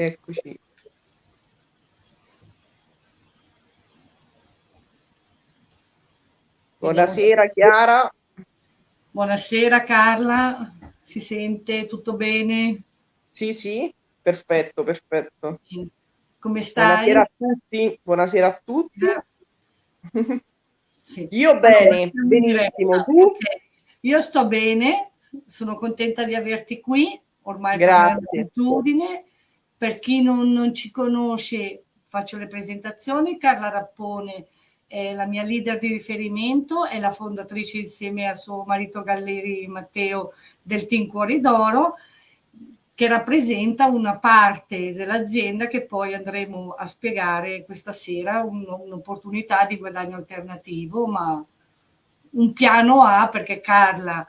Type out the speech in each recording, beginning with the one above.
Eccoci. Buonasera Chiara. Buonasera Carla, si sente tutto bene? Sì, sì, perfetto, perfetto. Come stai? Buonasera a tutti, buonasera a tutti. Sì. Io bene, benissimo, tu? Okay. Io sto bene, sono contenta di averti qui, ormai è un'abitudine. Per chi non, non ci conosce, faccio le presentazioni. Carla Rappone è la mia leader di riferimento, è la fondatrice insieme a suo marito Galleri Matteo del Team Cuori d'Oro, che rappresenta una parte dell'azienda che poi andremo a spiegare questa sera, un'opportunità di guadagno alternativo, ma un piano A perché Carla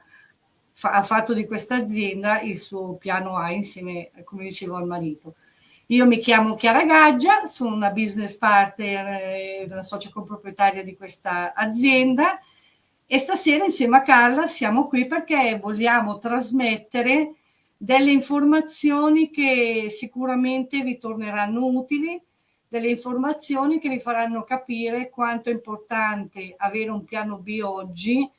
fa, ha fatto di questa azienda il suo piano A insieme, come dicevo, al marito. Io mi chiamo Chiara Gaggia, sono una business partner, eh, una socia comproprietaria di questa azienda e stasera insieme a Carla siamo qui perché vogliamo trasmettere delle informazioni che sicuramente vi torneranno utili, delle informazioni che vi faranno capire quanto è importante avere un piano B oggi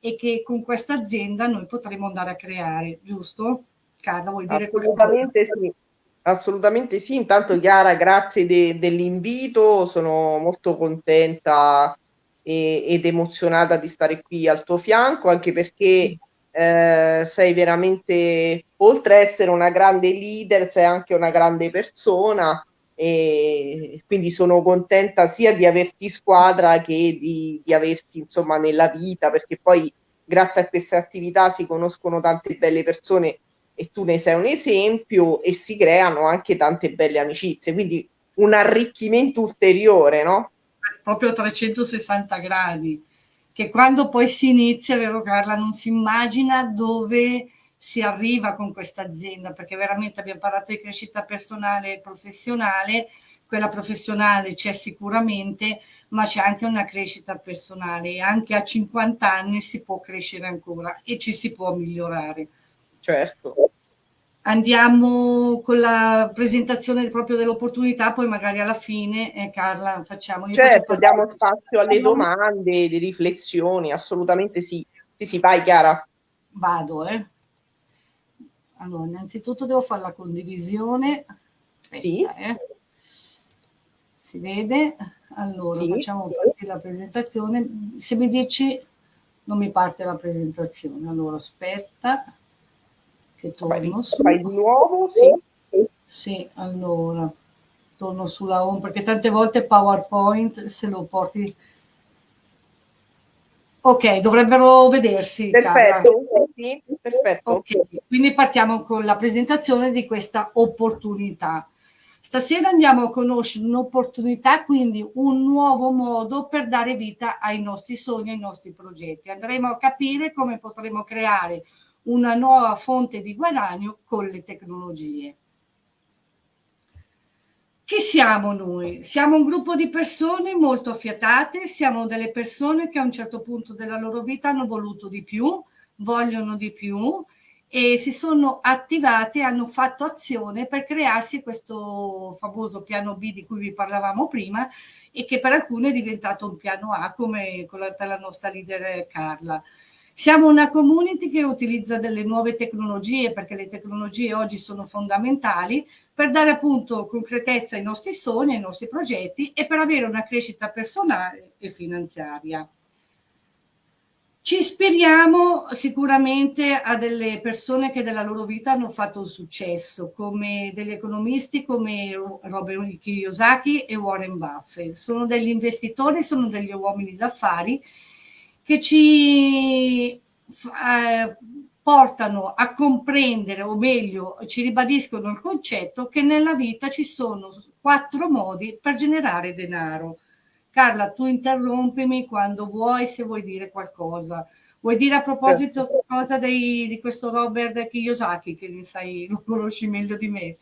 e che con questa azienda noi potremo andare a creare, giusto? Carla, vuoi dire Assolutamente sì. Assolutamente sì, intanto Chiara grazie de, dell'invito, sono molto contenta e, ed emozionata di stare qui al tuo fianco, anche perché eh, sei veramente, oltre a essere una grande leader, sei anche una grande persona e quindi sono contenta sia di averti squadra che di, di averti insomma nella vita, perché poi grazie a queste attività si conoscono tante belle persone e tu ne sei un esempio e si creano anche tante belle amicizie, quindi un arricchimento ulteriore, no? Proprio 360 gradi, che quando poi si inizia, vero Carla, non si immagina dove si arriva con questa azienda, perché veramente abbiamo parlato di crescita personale e professionale, quella professionale c'è sicuramente, ma c'è anche una crescita personale e anche a 50 anni si può crescere ancora e ci si può migliorare. Certo. Andiamo con la presentazione proprio dell'opportunità, poi magari alla fine, eh, Carla, facciamo. Io certo, diamo spazio alle domande, alle riflessioni, assolutamente sì. Sì, sì, vai Chiara. Vado, eh. Allora, innanzitutto devo fare la condivisione. Aspetta, sì. Eh. Si vede? Allora, sì. facciamo partire la presentazione. Se mi dici, non mi parte la presentazione. Allora, aspetta che torno su. Fai di nuovo? Sì. Sì, allora, torno sulla home, perché tante volte PowerPoint, se lo porti... Ok, dovrebbero vedersi. Perfetto, sì, perfetto. Ok, quindi partiamo con la presentazione di questa opportunità. Stasera andiamo a conoscere un'opportunità, quindi un nuovo modo per dare vita ai nostri sogni, ai nostri progetti. Andremo a capire come potremo creare una nuova fonte di guadagno con le tecnologie. Chi siamo noi? Siamo un gruppo di persone molto affiatate, siamo delle persone che a un certo punto della loro vita hanno voluto di più, vogliono di più e si sono attivate, hanno fatto azione per crearsi questo famoso piano B di cui vi parlavamo prima e che per alcuni è diventato un piano A come per la nostra leader Carla. Siamo una community che utilizza delle nuove tecnologie perché le tecnologie oggi sono fondamentali per dare appunto concretezza ai nostri sogni, ai nostri progetti e per avere una crescita personale e finanziaria. Ci ispiriamo sicuramente a delle persone che della loro vita hanno fatto un successo, come degli economisti come Robert Kiyosaki e Warren Buffett. Sono degli investitori, sono degli uomini d'affari che ci eh, portano a comprendere, o meglio, ci ribadiscono il concetto che nella vita ci sono quattro modi per generare denaro. Carla, tu interrompimi quando vuoi, se vuoi dire qualcosa. Vuoi dire a proposito certo. qualcosa dei, di questo Robert Kiyosaki, che sai, lo conosci meglio di me?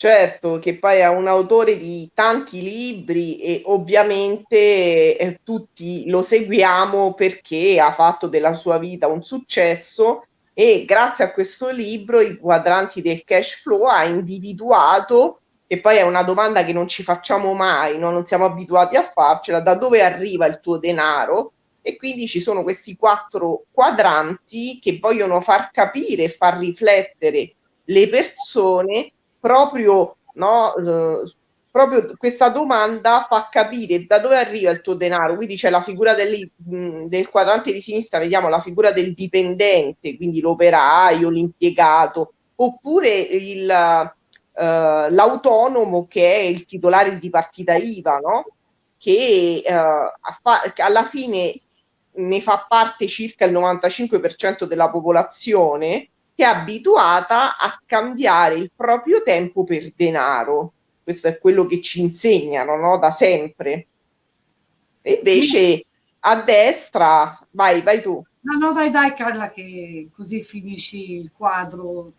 Certo, che poi è un autore di tanti libri e ovviamente eh, tutti lo seguiamo perché ha fatto della sua vita un successo e grazie a questo libro i quadranti del cash flow ha individuato che poi è una domanda che non ci facciamo mai, no? non siamo abituati a farcela, da dove arriva il tuo denaro? E quindi ci sono questi quattro quadranti che vogliono far capire e far riflettere le persone proprio, no, eh, proprio questa domanda fa capire da dove arriva il tuo denaro, quindi c'è la figura del, del quadrante di sinistra, vediamo la figura del dipendente, quindi l'operaio, l'impiegato, oppure il, eh, l'autonomo che è il titolare di partita IVA, no? che, eh, alla fine ne fa parte circa il 95% della popolazione è abituata a scambiare il proprio tempo per denaro. Questo è quello che ci insegnano no? da sempre. E invece a destra, vai, vai tu. No, no, vai, vai Carla, che così finisci il quadro.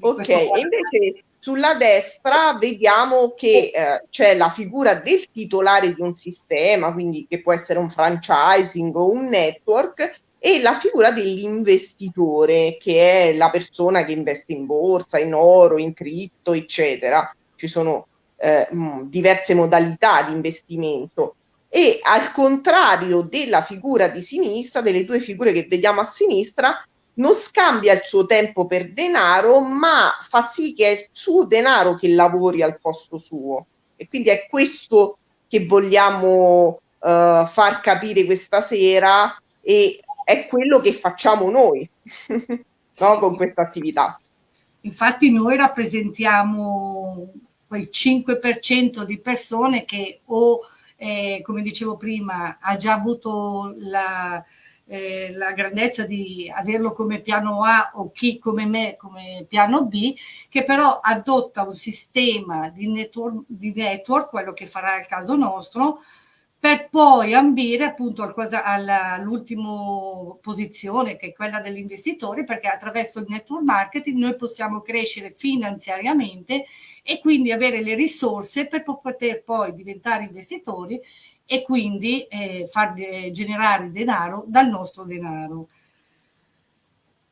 Ok, invece sulla destra vediamo che eh, c'è la figura del titolare di un sistema, quindi che può essere un franchising o un network, e la figura dell'investitore, che è la persona che investe in borsa, in oro, in cripto, eccetera. Ci sono eh, diverse modalità di investimento. E al contrario della figura di sinistra, delle due figure che vediamo a sinistra, non scambia il suo tempo per denaro, ma fa sì che è il suo denaro che lavori al posto suo. E quindi è questo che vogliamo uh, far capire questa sera e è quello che facciamo noi no? con questa attività. Infatti noi rappresentiamo quel 5% di persone che o, eh, come dicevo prima, ha già avuto la, eh, la grandezza di averlo come piano A o chi come me come piano B, che però adotta un sistema di network, di network quello che farà il caso nostro, per poi ambire appunto all'ultima posizione che è quella dell'investitore perché attraverso il network marketing noi possiamo crescere finanziariamente e quindi avere le risorse per poter poi diventare investitori e quindi eh, far generare denaro dal nostro denaro.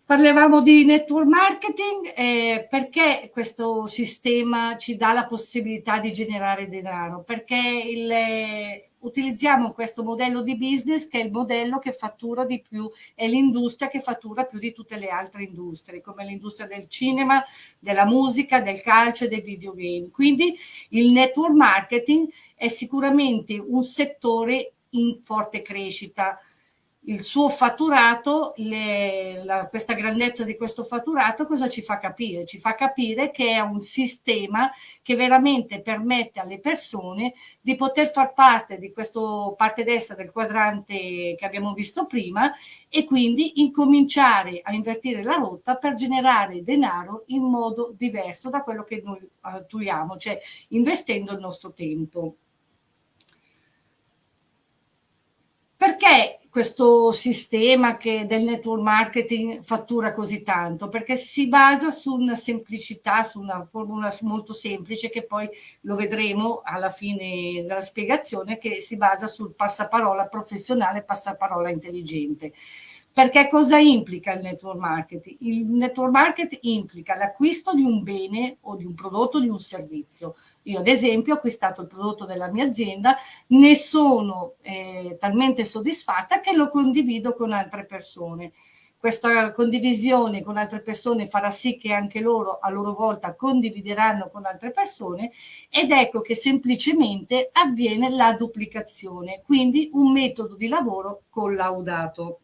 Parlavamo di network marketing eh, perché questo sistema ci dà la possibilità di generare denaro, perché il, utilizziamo questo modello di business che è il modello che fattura di più, è l'industria che fattura più di tutte le altre industrie, come l'industria del cinema, della musica, del calcio e dei videogame. Quindi il network marketing è sicuramente un settore in forte crescita, il suo fatturato, le, la, questa grandezza di questo fatturato cosa ci fa capire? Ci fa capire che è un sistema che veramente permette alle persone di poter far parte di questo parte destra del quadrante che abbiamo visto prima e quindi incominciare a invertire la rotta per generare denaro in modo diverso da quello che noi attuiamo, cioè investendo il nostro tempo. Perché questo sistema che del network marketing fattura così tanto perché si basa su una semplicità, su una formula molto semplice che poi lo vedremo alla fine della spiegazione che si basa sul passaparola professionale, passaparola intelligente. Perché cosa implica il network marketing? Il network marketing implica l'acquisto di un bene o di un prodotto o di un servizio. Io ad esempio ho acquistato il prodotto della mia azienda, ne sono eh, talmente soddisfatta che lo condivido con altre persone. Questa condivisione con altre persone farà sì che anche loro a loro volta condivideranno con altre persone ed ecco che semplicemente avviene la duplicazione, quindi un metodo di lavoro collaudato.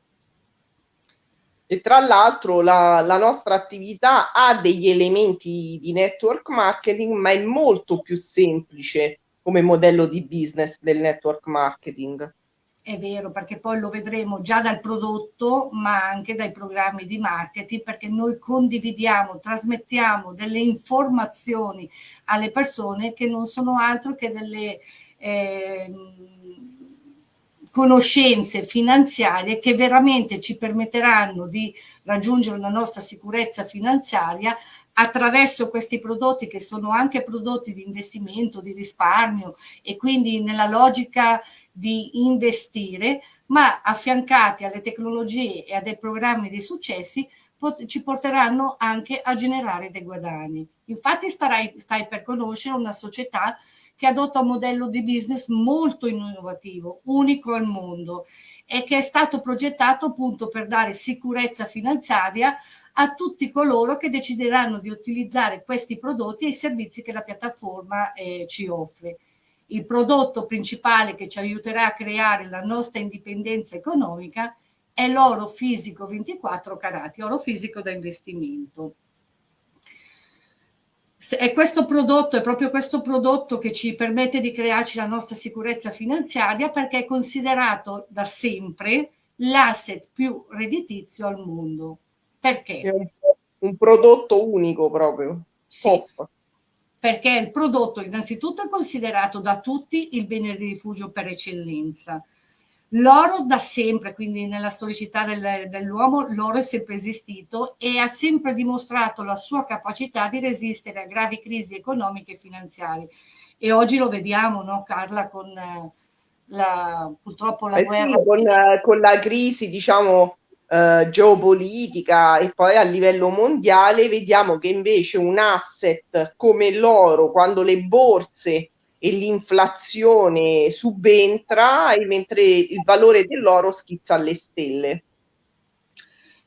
E tra l'altro la, la, nostra attività ha degli elementi di network marketing, ma è molto più semplice come modello di business del network marketing. È vero, perché poi lo vedremo già dal prodotto, ma anche dai programmi di marketing, perché noi condividiamo, trasmettiamo delle informazioni alle persone che non sono altro che delle... Eh, conoscenze finanziarie che veramente ci permetteranno di raggiungere la nostra sicurezza finanziaria attraverso questi prodotti che sono anche prodotti di investimento, di risparmio e quindi nella logica di investire, ma affiancati alle tecnologie e a dei programmi di successi ci porteranno anche a generare dei guadagni. Infatti starai, stai per conoscere una società che adotta un modello di business molto innovativo, unico al mondo e che è stato progettato appunto per dare sicurezza finanziaria a tutti coloro che decideranno di utilizzare questi prodotti e i servizi che la piattaforma eh, ci offre. Il prodotto principale che ci aiuterà a creare la nostra indipendenza economica è l'oro fisico 24 carati, oro fisico da investimento. È questo prodotto, è proprio questo prodotto che ci permette di crearci la nostra sicurezza finanziaria perché è considerato da sempre l'asset più redditizio al mondo. Perché? È un, un prodotto unico proprio. Sì, perché il prodotto innanzitutto è considerato da tutti il bene di rifugio per eccellenza L'oro da sempre, quindi nella storicità del, dell'uomo, l'oro è sempre esistito e ha sempre dimostrato la sua capacità di resistere a gravi crisi economiche e finanziarie. E oggi lo vediamo, no, Carla, con eh, la, purtroppo la eh guerra. Sì, con, eh, con, la crisi, diciamo, eh, geopolitica e poi a livello mondiale vediamo che invece un asset come l'oro, quando le borse e l'inflazione subentra mentre il valore dell'oro schizza alle stelle.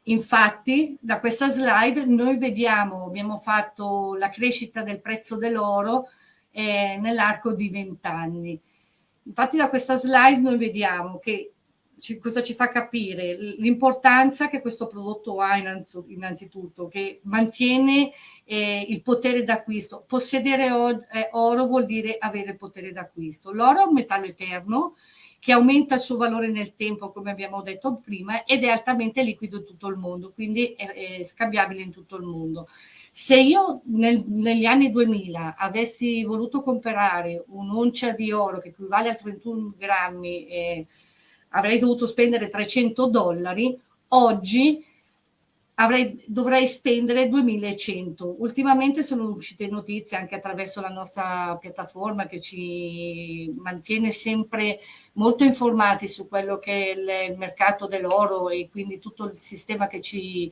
Infatti, da questa slide noi vediamo, abbiamo fatto la crescita del prezzo dell'oro eh, nell'arco di 20 anni. Infatti da questa slide noi vediamo che ci, cosa ci fa capire? L'importanza che questo prodotto ha innanzitutto, che mantiene eh, il potere d'acquisto. Possedere eh, oro vuol dire avere potere d'acquisto. L'oro è un metallo eterno che aumenta il suo valore nel tempo, come abbiamo detto prima, ed è altamente liquido in tutto il mondo, quindi è, è scambiabile in tutto il mondo. Se io nel, negli anni 2000 avessi voluto comprare un'oncia di oro che equivale a 31 grammi, eh, avrei dovuto spendere 300 dollari, oggi avrei, dovrei spendere 2100. Ultimamente sono uscite notizie anche attraverso la nostra piattaforma che ci mantiene sempre molto informati su quello che è il mercato dell'oro e quindi tutto il sistema che ci,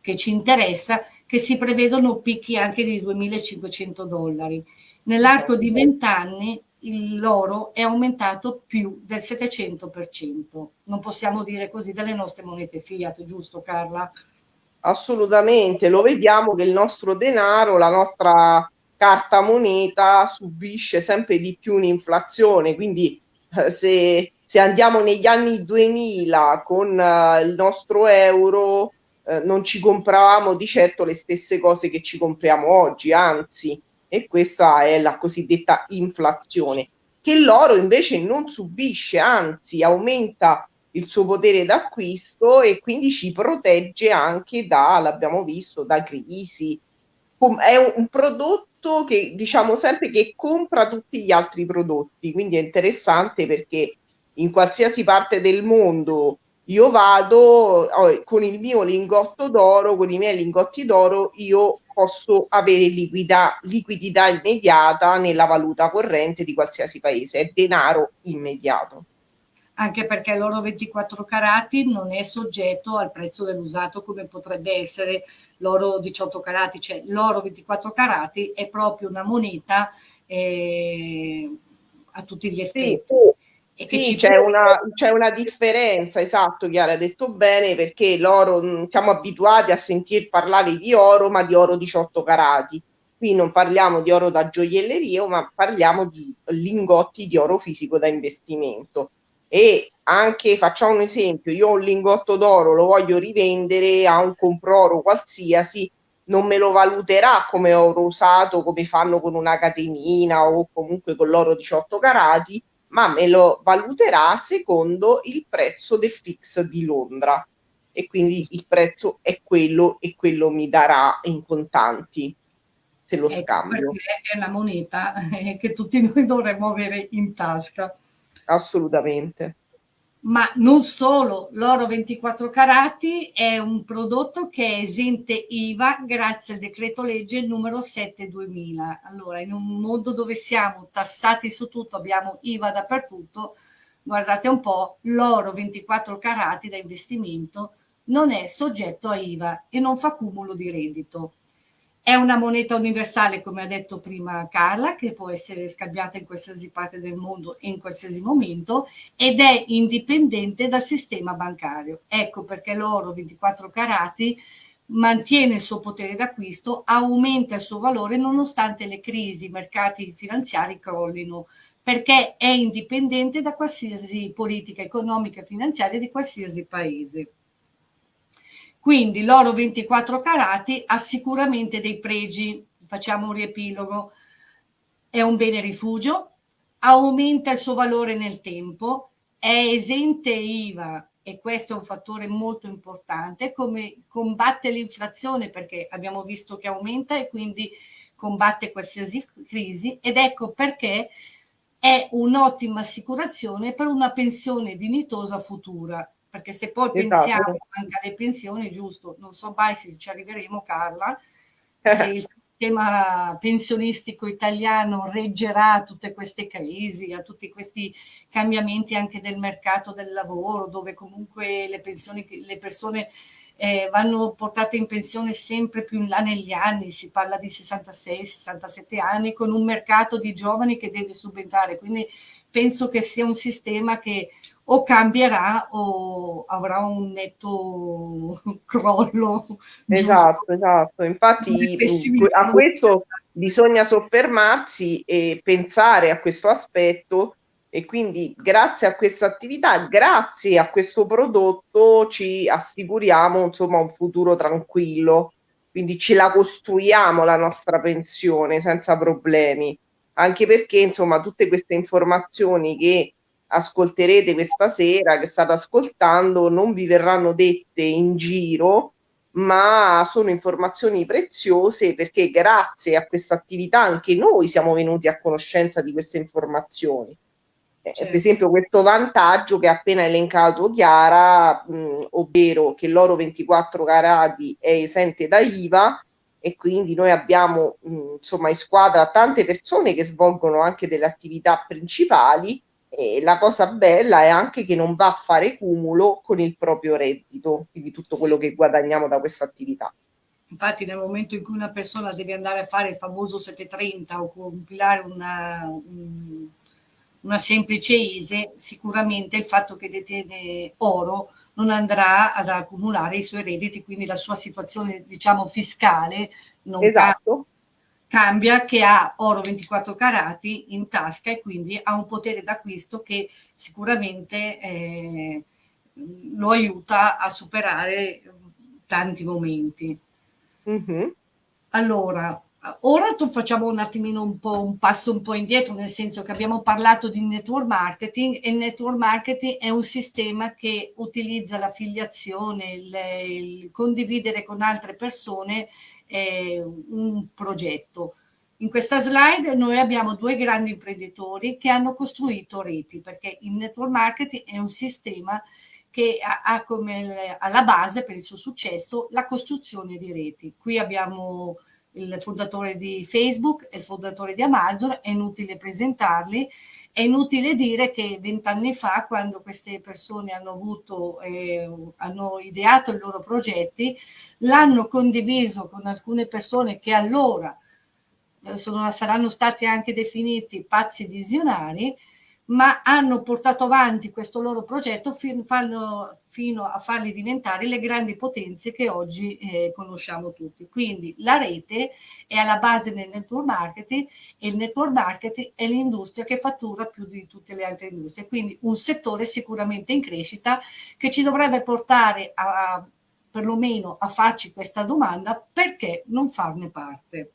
che ci interessa, che si prevedono picchi anche di 2500 dollari. Nell'arco di 20 anni l'oro è aumentato più del 700%. Non possiamo dire così delle nostre monete fiat, giusto Carla? Assolutamente, lo vediamo che il nostro denaro, la nostra carta moneta subisce sempre di più un'inflazione, quindi eh, se, se, andiamo negli anni 2000 con uh, il nostro euro eh, non ci compravamo di certo le stesse cose che ci compriamo oggi, anzi e questa è la cosiddetta inflazione, che l'oro invece non subisce, anzi aumenta il suo potere d'acquisto e quindi ci protegge anche da, l'abbiamo visto, da crisi. È un, prodotto che diciamo sempre che compra tutti gli altri prodotti, quindi è interessante perché in qualsiasi parte del mondo io vado oh, con il mio lingotto d'oro, con i miei lingotti d'oro, io posso avere liquida, liquidità immediata nella valuta corrente di qualsiasi paese, è denaro immediato. Anche perché l'oro 24 carati non è soggetto al prezzo dell'usato come potrebbe essere l'oro 18 carati, cioè l'oro 24 carati è proprio una moneta eh, a tutti gli effetti. Sì sì, c'è una, c'è una, differenza, esatto, Chiara, hai detto bene, perché l'oro, siamo abituati a sentir parlare di oro, ma di oro 18 carati. Qui non parliamo di oro da gioielleria, ma parliamo di lingotti di oro fisico da investimento. E anche, facciamo un esempio, io ho un lingotto d'oro, lo voglio rivendere a un comproro qualsiasi, non me lo valuterà come oro usato, come fanno con una catenina o comunque con l'oro 18 carati, ma me lo valuterà secondo il prezzo del fix di Londra e quindi il prezzo è quello e quello mi darà in contanti se lo ecco scambio. È una moneta eh, che tutti noi dovremmo avere in tasca. Assolutamente ma non solo, l'oro 24 carati è un prodotto che è esente IVA grazie al decreto legge numero 7 2000. Allora, in un mondo dove siamo tassati su tutto, abbiamo IVA dappertutto, guardate un po', l'oro 24 carati da investimento non è soggetto a IVA e non fa cumulo di reddito. È una moneta universale, come ha detto prima Carla, che può essere scambiata in qualsiasi parte del mondo e in qualsiasi momento ed è indipendente dal sistema bancario. Ecco perché l'oro 24 carati mantiene il suo potere d'acquisto, aumenta il suo valore nonostante le crisi, i mercati finanziari crollino, perché è indipendente da qualsiasi politica economica e finanziaria di qualsiasi paese. Quindi l'oro 24 carati ha sicuramente dei pregi, facciamo un riepilogo, è un bene rifugio, aumenta il suo valore nel tempo, è esente IVA e questo è un fattore molto importante, come combatte l'inflazione perché abbiamo visto che aumenta e quindi combatte qualsiasi crisi ed ecco perché è un'ottima assicurazione per una pensione dignitosa futura perché se poi esatto. pensiamo anche alle pensioni, giusto, non so mai se ci arriveremo Carla, se il sistema pensionistico italiano reggerà a tutte queste crisi, a tutti questi cambiamenti anche del mercato del lavoro, dove comunque le, pensioni, le persone eh, vanno portate in pensione sempre più in là negli anni, si parla di 66-67 anni, con un mercato di giovani che deve subentrare, quindi penso che sia un sistema che o cambierà o avrà un netto crollo. Esatto, giusto? esatto. Infatti a questo bisogna soffermarsi e pensare a questo aspetto e quindi grazie a questa attività, grazie a questo prodotto ci assicuriamo insomma un futuro tranquillo, quindi ce la costruiamo la nostra pensione senza problemi, anche perché insomma tutte queste informazioni che ascolterete questa sera, che state ascoltando, non vi verranno dette in giro, ma sono informazioni preziose perché grazie a questa attività anche noi siamo venuti a conoscenza di queste informazioni. Eh, certo. Per esempio questo vantaggio che ha appena elencato Chiara, mh, ovvero che l'oro 24 carati è esente da IVA e quindi noi abbiamo mh, insomma in squadra tante persone che svolgono anche delle attività principali e la cosa bella è anche che non va a fare cumulo con il proprio reddito, quindi tutto quello che guadagniamo da questa attività. Infatti nel momento in cui una persona deve andare a fare il famoso 730 o compilare una, una semplice ISE, sicuramente il fatto che detiene oro non andrà ad accumulare i suoi redditi, quindi la sua situazione diciamo fiscale non esatto cambia che ha oro 24 carati in tasca e quindi ha un potere d'acquisto che sicuramente eh, lo aiuta a superare tanti momenti. Mm-hmm. Allora, ora facciamo un attimino un, po', un passo un po' indietro, nel senso che abbiamo parlato di network marketing e il network marketing è un sistema che utilizza l'affiliazione, il, il condividere con altre persone eh, un progetto. In questa slide noi abbiamo due grandi imprenditori che hanno costruito reti, perché il network marketing è un sistema che ha, ha come alla base per il suo successo la costruzione di reti. Qui abbiamo il fondatore di Facebook e il fondatore di Amazon, è inutile presentarli, è inutile dire che vent'anni fa, quando queste persone hanno avuto, eh, hanno ideato i loro progetti, l'hanno condiviso con alcune persone che allora eh, sono, saranno stati anche definiti pazzi visionari, ma hanno portato avanti questo loro progetto fino, fanno, fino a farli diventare le grandi potenze che oggi eh, conosciamo tutti. Quindi la rete è alla base del network marketing e il network marketing è l'industria che fattura più di tutte le altre industrie. Quindi un settore sicuramente in crescita che ci dovrebbe portare a, a perlomeno a farci questa domanda perché non farne parte.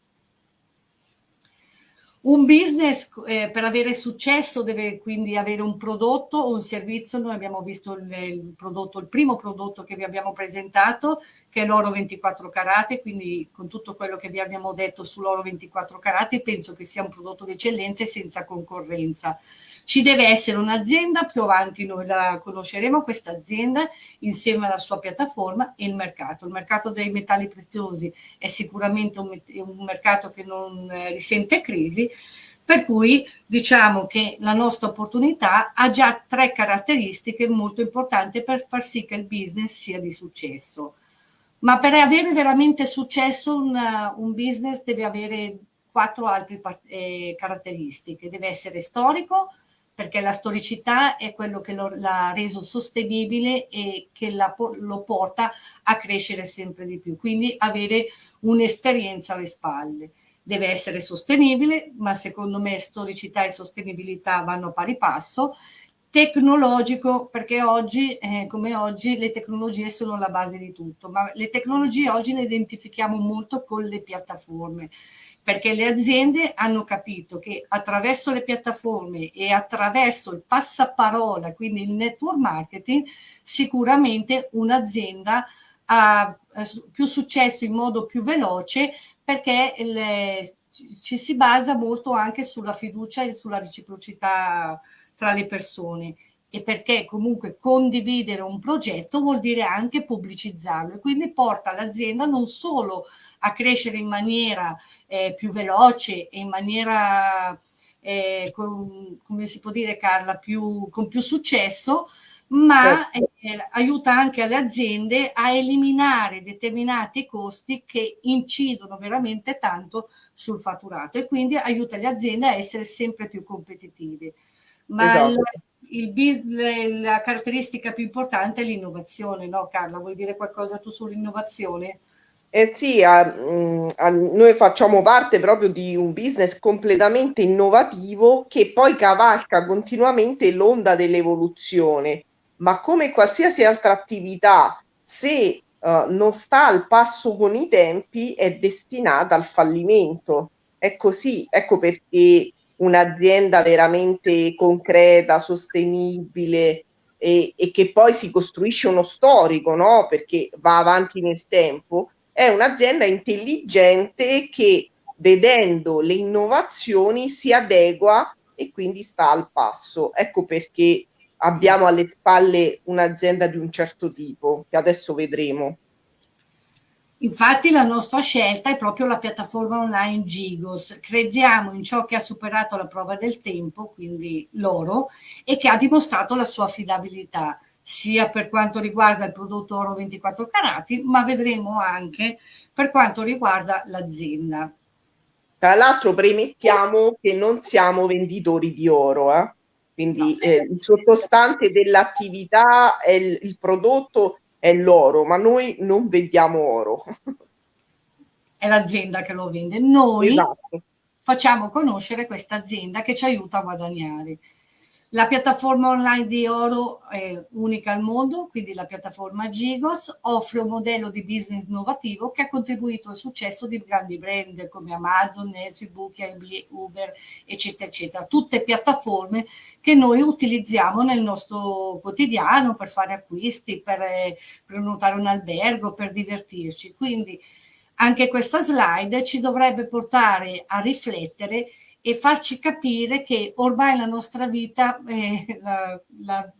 Un business eh, per avere successo deve quindi avere un prodotto o un servizio. Noi abbiamo visto il, il, prodotto, il primo prodotto che vi abbiamo presentato, che è l'oro 24 carati, quindi con tutto quello che vi abbiamo detto sull'oro 24 carati, penso che sia un prodotto d'eccellenza e senza concorrenza. Ci deve essere un'azienda, più avanti noi la conosceremo, questa azienda, insieme alla sua piattaforma e il mercato. Il mercato dei metalli preziosi è sicuramente un, un mercato che non eh, risente crisi, Per cui diciamo che la nostra opportunità ha già tre caratteristiche molto importanti per far sì che il business sia di successo. Ma per avere veramente successo un, un business deve avere quattro altre eh, caratteristiche. Deve essere storico, perché la storicità è quello che l'ha reso sostenibile e che la, lo porta a crescere sempre di più. Quindi avere un'esperienza alle spalle deve essere sostenibile, ma secondo me storicità e sostenibilità vanno pari passo, tecnologico, perché oggi, eh, come oggi, le tecnologie sono la base di tutto, ma le tecnologie oggi le identifichiamo molto con le piattaforme, perché le aziende hanno capito che attraverso le piattaforme e attraverso il passaparola, quindi il network marketing, sicuramente un'azienda ha eh, più successo in modo più veloce perché le, ci si basa molto anche sulla fiducia e sulla reciprocità tra le persone. E perché comunque condividere un progetto vuol dire anche pubblicizzarlo e quindi porta l'azienda non solo a crescere in maniera eh, più veloce e in maniera, eh, con, come si può dire Carla, più, con più successo, ma certo. eh, aiuta anche alle aziende a eliminare determinati costi che incidono veramente tanto sul fatturato e quindi aiuta le aziende a essere sempre più competitive. Ma esatto. il, il, la caratteristica più importante è l'innovazione, no Carla? Vuoi dire qualcosa tu sull'innovazione? Eh sì, a, mm, a, noi facciamo parte proprio di un business completamente innovativo che poi cavalca continuamente l'onda dell'evoluzione ma come qualsiasi altra attività, se uh, non sta al passo con i tempi, è destinata al fallimento. È così, ecco perché un'azienda veramente concreta, sostenibile e, e, che poi si costruisce uno storico, no? Perché va avanti nel tempo, è un'azienda intelligente che vedendo le innovazioni si adegua e quindi sta al passo. Ecco perché abbiamo alle spalle un'azienda di un certo tipo, che adesso vedremo. Infatti la nostra scelta è proprio la piattaforma online Gigos. Crediamo in ciò che ha superato la prova del tempo, quindi l'oro, e che ha dimostrato la sua affidabilità, sia per quanto riguarda il prodotto oro 24 carati, ma vedremo anche per quanto riguarda l'azienda. Tra l'altro premettiamo che non siamo venditori di oro, eh? Quindi no, eh, il sottostante dell'attività, è il, il prodotto è l'oro, ma noi non vendiamo oro. È l'azienda che lo vende. Noi esatto. facciamo conoscere questa azienda che ci aiuta a guadagnare. La piattaforma online di Oro è unica al mondo, quindi la piattaforma Gigos offre un modello di business innovativo che ha contribuito al successo di grandi brand come Amazon, Facebook, Airbnb, Uber, eccetera, eccetera. Tutte piattaforme che noi utilizziamo nel nostro quotidiano per fare acquisti, per eh, prenotare un albergo, per divertirci. Quindi anche questa slide ci dovrebbe portare a riflettere e farci capire che ormai la nostra vita eh, la, la,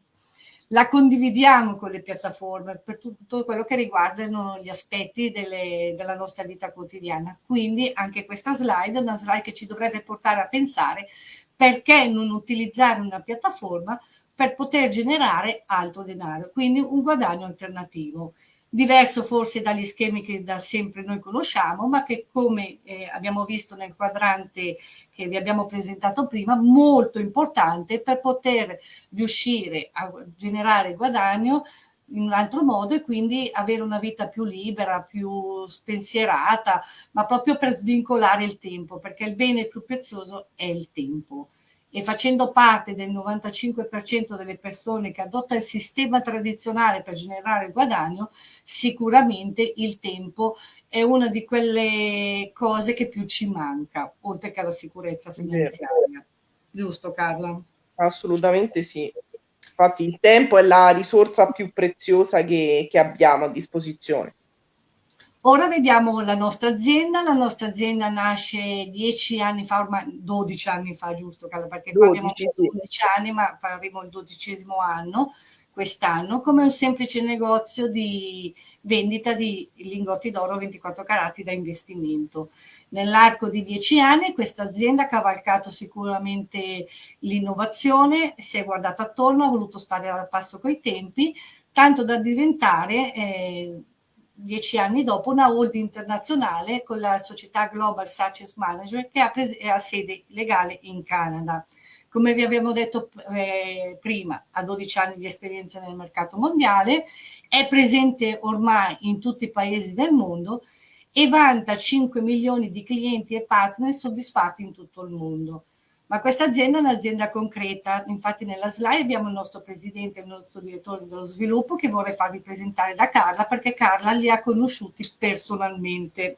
la, condividiamo con le piattaforme per tutto quello che riguardano gli aspetti delle, della nostra vita quotidiana. Quindi anche questa slide è una slide che ci dovrebbe portare a pensare perché non utilizzare una piattaforma per poter generare altro denaro, quindi un guadagno alternativo diverso forse dagli schemi che da sempre noi conosciamo, ma che come eh, abbiamo visto nel quadrante che vi abbiamo presentato prima, molto importante per poter riuscire a generare guadagno in un altro modo e quindi avere una vita più libera, più spensierata, ma proprio per svincolare il tempo, perché il bene più prezioso è il tempo e facendo parte del 95% delle persone che adotta il sistema tradizionale per generare guadagno, sicuramente il tempo è una di quelle cose che più ci manca, oltre che la sicurezza finanziaria. Giusto Carla? Assolutamente sì. Infatti il tempo è la risorsa più preziosa che, che abbiamo a disposizione. Ora vediamo la nostra azienda, la nostra azienda nasce dieci anni fa, ormai 12 anni fa, giusto Carla? Perché 12, qua abbiamo 12 sì. anni, ma faremo il dodicesimo anno. quest'anno come un semplice negozio di vendita di lingotti d'oro 24 carati da investimento. Nell'arco di dieci anni questa azienda ha cavalcato sicuramente l'innovazione, si è guardata attorno, ha voluto stare al passo coi tempi, tanto da diventare eh, dieci anni dopo una holding internazionale con la società Global Success Management che ha, sede legale in Canada. Come vi abbiamo detto eh, prima, ha 12 anni di esperienza nel mercato mondiale, è presente ormai in tutti i paesi del mondo e vanta 5 milioni di clienti e partner soddisfatti in tutto il mondo. Ma questa azienda è un'azienda concreta, infatti nella slide abbiamo il nostro presidente il nostro direttore dello sviluppo che vorrei farvi presentare da Carla perché Carla li ha conosciuti personalmente.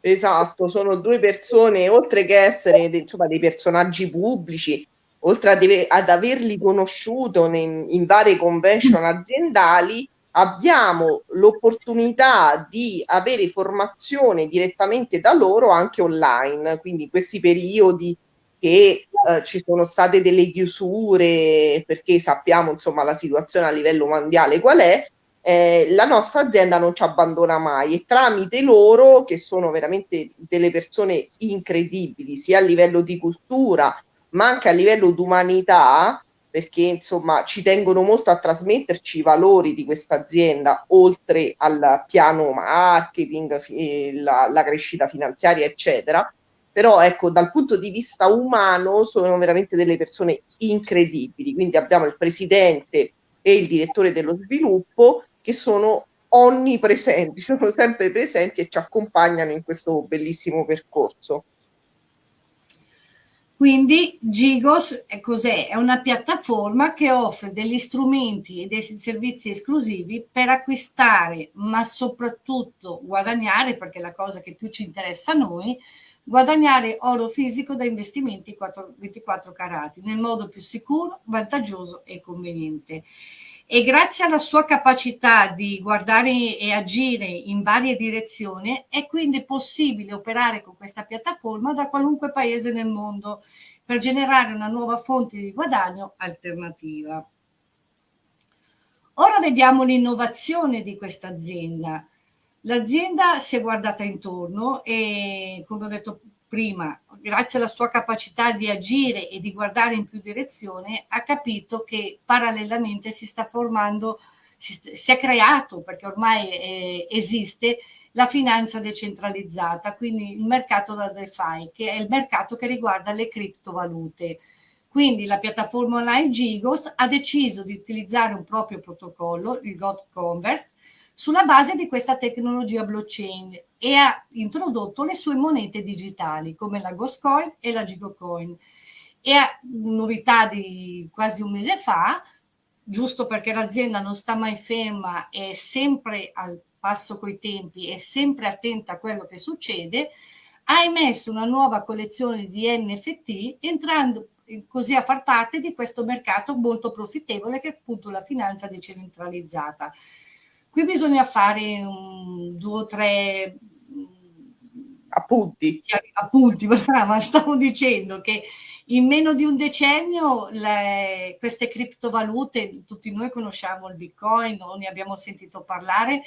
Esatto, sono due persone, oltre che essere insomma, dei personaggi pubblici, oltre ad averli conosciuto in, in varie convention aziendali, abbiamo l'opportunità di avere formazione direttamente da loro anche online, quindi in questi periodi che eh, ci sono state delle chiusure perché sappiamo insomma la situazione a livello mondiale qual è, eh, la nostra azienda non ci abbandona mai e tramite loro, che sono veramente delle persone incredibili, sia a livello di cultura, ma anche a livello di umanità, perché insomma ci tengono molto a trasmetterci i valori di questa azienda, oltre al piano marketing, la, la crescita finanziaria, eccetera. Però ecco, dal punto di vista umano sono veramente delle persone incredibili. Quindi abbiamo il presidente e il direttore dello sviluppo che sono onnipresenti, sono sempre presenti e ci accompagnano in questo bellissimo percorso. Quindi Gigos è cos'è? È una piattaforma che offre degli strumenti e dei servizi esclusivi per acquistare, ma soprattutto guadagnare, perché è la cosa che più ci interessa a noi, guadagnare oro fisico da investimenti 24 carati nel modo più sicuro, vantaggioso e conveniente e grazie alla sua capacità di guardare e agire in varie direzioni è quindi possibile operare con questa piattaforma da qualunque paese nel mondo per generare una nuova fonte di guadagno alternativa. Ora vediamo l'innovazione di questa azienda. L'azienda si è guardata intorno e, come ho detto prima, grazie alla sua capacità di agire e di guardare in più direzioni, ha capito che parallelamente si sta formando, si, si è creato, perché ormai eh, esiste, la finanza decentralizzata, quindi il mercato da DeFi, che è il mercato che riguarda le criptovalute. Quindi la piattaforma online Gigos ha deciso di utilizzare un proprio protocollo, il God Converse, sulla base di questa tecnologia blockchain e ha introdotto le sue monete digitali come la Ghostcoin e la Gigocoin. E a novità di quasi un mese fa, giusto perché l'azienda non sta mai ferma, è sempre al passo coi tempi, è sempre attenta a quello che succede, ha emesso una nuova collezione di NFT entrando così a far parte di questo mercato molto profittevole che è appunto la finanza decentralizzata. Qui bisogna fare un, due o tre appunti. Appunti, ma stavo dicendo che in meno di un decennio le, queste criptovalute, tutti noi conosciamo il bitcoin, non ne abbiamo sentito parlare,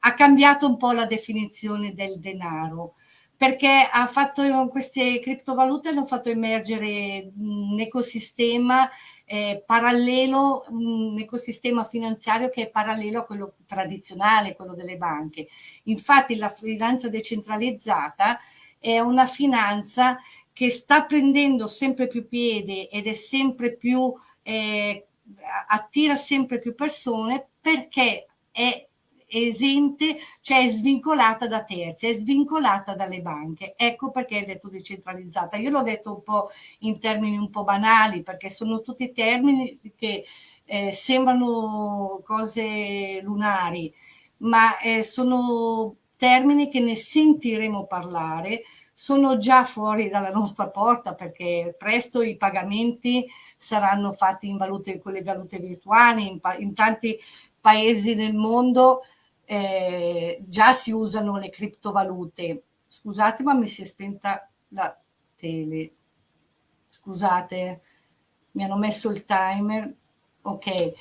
ha cambiato un po' la definizione del denaro perché ha fatto, queste criptovalute hanno fatto emergere un ecosistema eh, parallelo, un ecosistema finanziario che è parallelo a quello tradizionale, quello delle banche. Infatti la finanza decentralizzata è una finanza che sta prendendo sempre più piede ed è sempre più, eh, attira sempre più persone perché è esente, cioè è svincolata da terzi, è svincolata dalle banche. Ecco perché è detto decentralizzata. Io l'ho detto un po' in termini un po' banali, perché sono tutti termini che eh, sembrano cose lunari, ma eh, sono termini che ne sentiremo parlare, sono già fuori dalla nostra porta perché presto i pagamenti saranno fatti in valute, con valute virtuali, in, in tanti paesi del mondo eh, già si usano le criptovalute. Scusate, ma mi si è spenta la tele. Scusate, mi hanno messo il timer. Ok.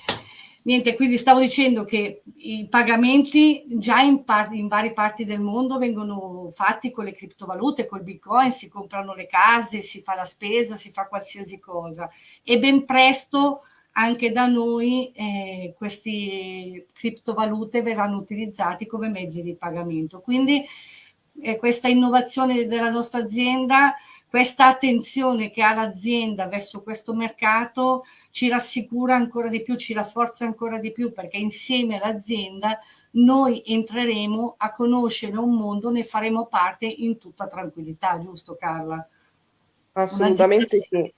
Niente, quindi stavo dicendo che i pagamenti già in, in varie parti del mondo vengono fatti con le criptovalute, col bitcoin, si comprano le case, si fa la spesa, si fa qualsiasi cosa e ben presto anche da noi eh, queste criptovalute verranno utilizzati come mezzi di pagamento. Quindi eh, questa innovazione della nostra azienda questa attenzione che ha l'azienda verso questo mercato ci rassicura ancora di più, ci rafforza ancora di più perché insieme all'azienda noi entreremo a conoscere un mondo, ne faremo parte in tutta tranquillità, giusto Carla? Assolutamente sì.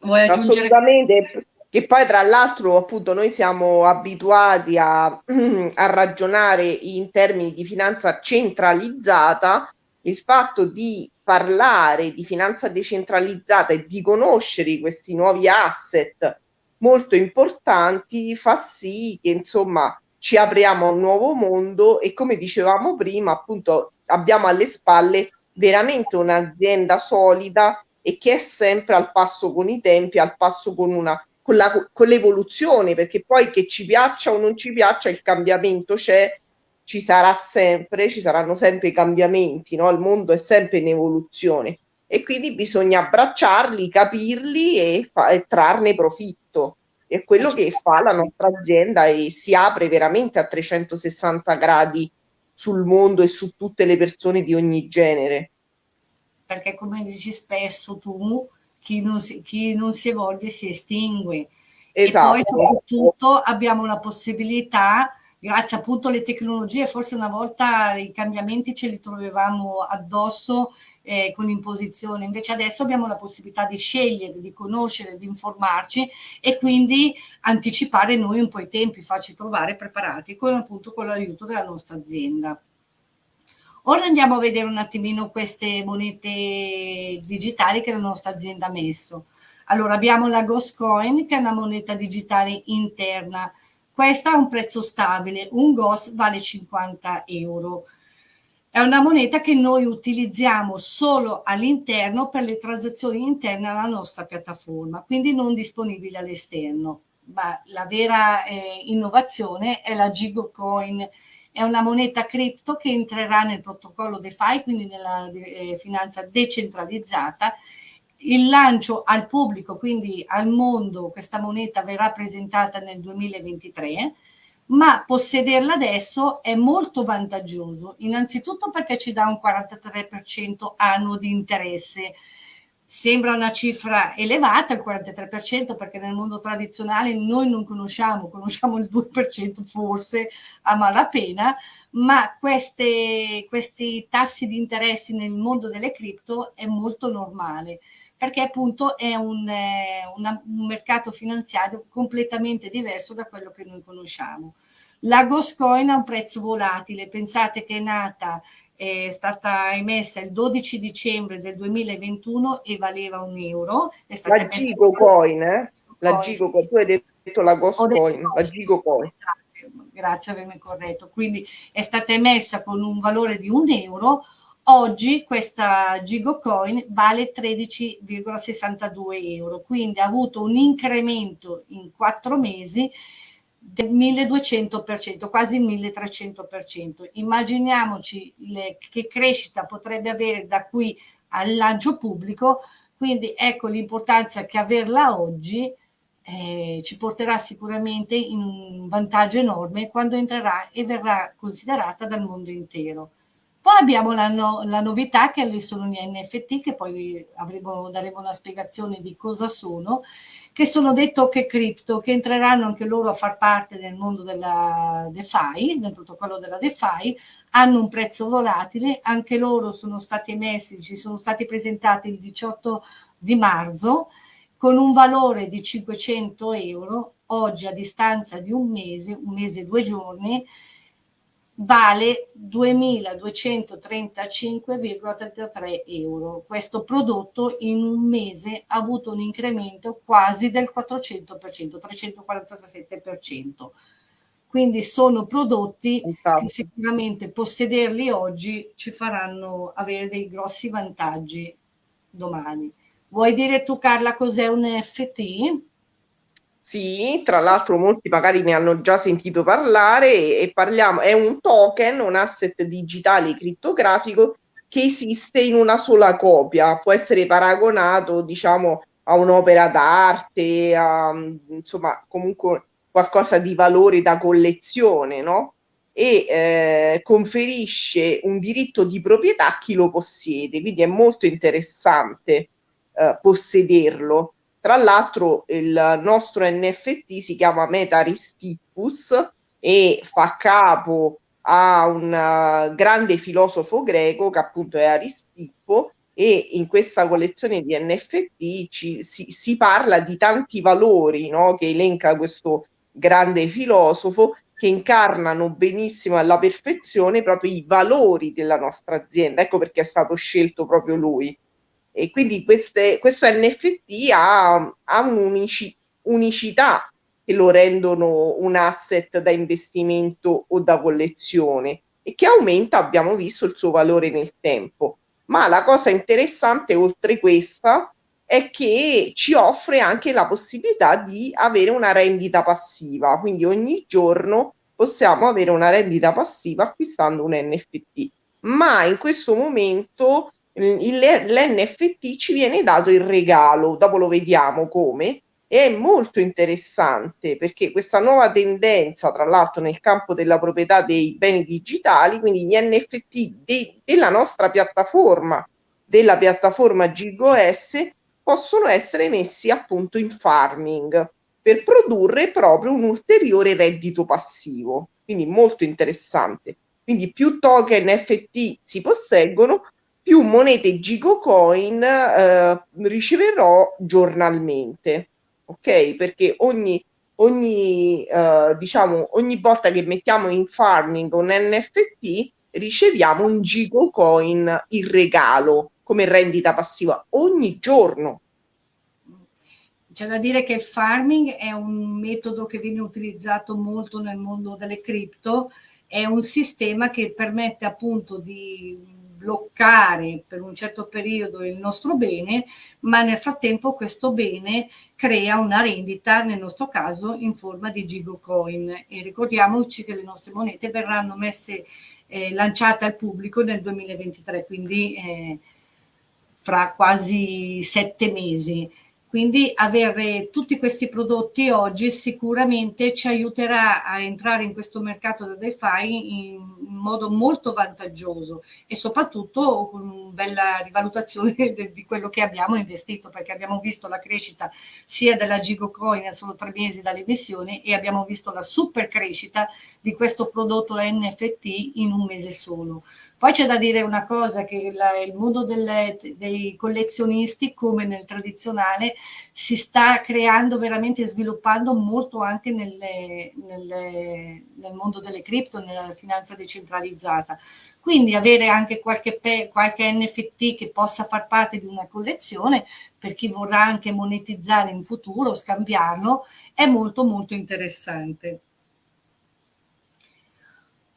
Vuoi aggiungere? Assolutamente, che poi tra l'altro appunto noi siamo abituati a, a ragionare in termini di finanza centralizzata, il fatto di parlare di finanza decentralizzata e di conoscere questi nuovi asset molto importanti fa sì che insomma ci apriamo a un nuovo mondo e come dicevamo prima appunto abbiamo alle spalle veramente un'azienda solida e che è sempre al passo con i tempi, al passo con una con, la, con l'evoluzione, perché poi che ci piaccia o non ci piaccia, il cambiamento c'è ci sarà sempre, ci saranno sempre i cambiamenti, no? il mondo è sempre in evoluzione e quindi bisogna abbracciarli, capirli e, fa- e trarne profitto. È quello che fa la nostra azienda e si apre veramente a 360 gradi sul mondo e su tutte le persone di ogni genere. Perché come dici spesso tu, chi non si, chi non si evolve si estingue. Esatto. E poi soprattutto abbiamo la possibilità grazie appunto alle tecnologie, forse una volta i cambiamenti ce li trovavamo addosso eh, con imposizione, invece adesso abbiamo la possibilità di scegliere, di conoscere, di informarci e quindi anticipare noi un po' i tempi, farci trovare preparati con appunto con l'aiuto della nostra azienda. Ora andiamo a vedere un attimino queste monete digitali che la nostra azienda ha messo. Allora abbiamo la Ghost Coin che è una moneta digitale interna questo ha un prezzo stabile, un GOS vale 50 euro. È una moneta che noi utilizziamo solo all'interno per le transazioni interne alla nostra piattaforma, quindi non disponibile all'esterno. Ma la vera eh, innovazione è la Gigocoin, è una moneta cripto che entrerà nel protocollo DeFi, quindi nella eh, finanza decentralizzata il lancio al pubblico, quindi al mondo, questa moneta verrà presentata nel 2023, ma possederla adesso è molto vantaggioso, innanzitutto perché ci dà un 43% annuo di interesse. Sembra una cifra elevata, il 43%, perché nel mondo tradizionale noi non conosciamo, conosciamo il 2% forse a malapena, ma queste, questi tassi di interessi nel mondo delle cripto è molto normale perché appunto è un, eh, una, un mercato finanziario completamente diverso da quello che noi conosciamo. La Goscoin ha un prezzo volatile, pensate che è nata, è stata emessa il 12 dicembre del 2021 e valeva un euro. È stata la Gigo Coin, eh? La Gigo Coin, tu hai detto la Goscoin, la Gigo Coin. Esatto, grazie avermi corretto. Quindi è stata emessa con un valore di un euro, Oggi questa Gigocoin vale 13,62 euro, quindi ha avuto un incremento in quattro mesi del 1200%, quasi il 1300%. Immaginiamoci le, che crescita potrebbe avere da qui al lancio pubblico, quindi ecco l'importanza che averla oggi eh, ci porterà sicuramente in un vantaggio enorme quando entrerà e verrà considerata dal mondo intero. Poi abbiamo la, no, la novità che sono gli NFT, che poi avremo, daremo una spiegazione di cosa sono, che sono dei token cripto, che entreranno anche loro a far parte del mondo della DeFi, del protocollo della DeFi, hanno un prezzo volatile, anche loro sono stati emessi, ci sono stati presentati il 18 di marzo, con un valore di 500 euro, oggi a distanza di un mese, un mese e due giorni, vale 2.235,33 euro. Questo prodotto in un mese ha avuto un incremento quasi del 400%, 347%. Quindi sono prodotti che sicuramente possederli oggi ci faranno avere dei grossi vantaggi domani. Vuoi dire tu Carla cos'è un NFT? Sì, tra l'altro molti magari ne hanno già sentito parlare e parliamo, è un token, un asset digitale criptografico che esiste in una sola copia, può essere paragonato, diciamo, a un'opera d'arte, a, insomma, comunque qualcosa di valore da collezione, no? E eh, conferisce un diritto di proprietà a chi lo possiede, quindi è molto interessante eh, possederlo tra l'altro il nostro NFT si chiama Metaristippus e fa capo a un uh, grande filosofo greco che appunto è Aristippo e in questa collezione di NFT ci, si, si, parla di tanti valori no? che elenca questo grande filosofo che incarnano benissimo alla perfezione proprio i valori della nostra azienda. Ecco perché è stato scelto proprio lui. E quindi queste, questo NFT ha, ha un'unicità che lo rendono un asset da investimento o da collezione e che aumenta, abbiamo visto, il suo valore nel tempo. Ma la cosa interessante, oltre questa, è che ci offre anche la possibilità di avere una rendita passiva, quindi ogni giorno possiamo avere una rendita passiva acquistando un NFT. Ma in questo momento l'NFT ci viene dato in regalo, dopo lo vediamo come, e è molto interessante perché questa nuova tendenza, tra l'altro nel campo della proprietà dei beni digitali, quindi gli NFT de, della nostra piattaforma, della piattaforma GigoS, possono essere messi appunto in farming per produrre proprio un ulteriore reddito passivo. Quindi molto interessante. Quindi più token NFT si posseggono, più monete Gigocoin eh, riceverò giornalmente, ok? Perché ogni, ogni, eh, diciamo, ogni volta che mettiamo in farming un NFT riceviamo un Gigocoin in regalo come rendita passiva ogni giorno. C'è da dire che il farming è un metodo che viene utilizzato molto nel mondo delle cripto, è un sistema che permette appunto di bloccare per un certo periodo il nostro bene, ma nel frattempo questo bene crea una rendita, nel nostro caso in forma di Gigocoin. E ricordiamoci che le nostre monete verranno messe, eh, lanciate al pubblico nel 2023, quindi eh, fra quasi sette mesi. Quindi avere tutti questi prodotti oggi sicuramente ci aiuterà a entrare in questo mercato del DeFi in modo molto vantaggioso e soprattutto con una bella rivalutazione di quello che abbiamo investito perché abbiamo visto la crescita sia della Gigocoin a solo tre mesi dall'emissione e abbiamo visto la super crescita di questo prodotto NFT in un mese solo. Poi c'è da dire una cosa, che la, il mondo delle, dei collezionisti, come nel tradizionale, si sta creando veramente, sviluppando molto anche nelle, nelle, nel mondo delle cripto, nella finanza decentralizzata. Quindi avere anche qualche, qualche NFT che possa far parte di una collezione, per chi vorrà anche monetizzare in futuro, scambiarlo, è molto molto interessante.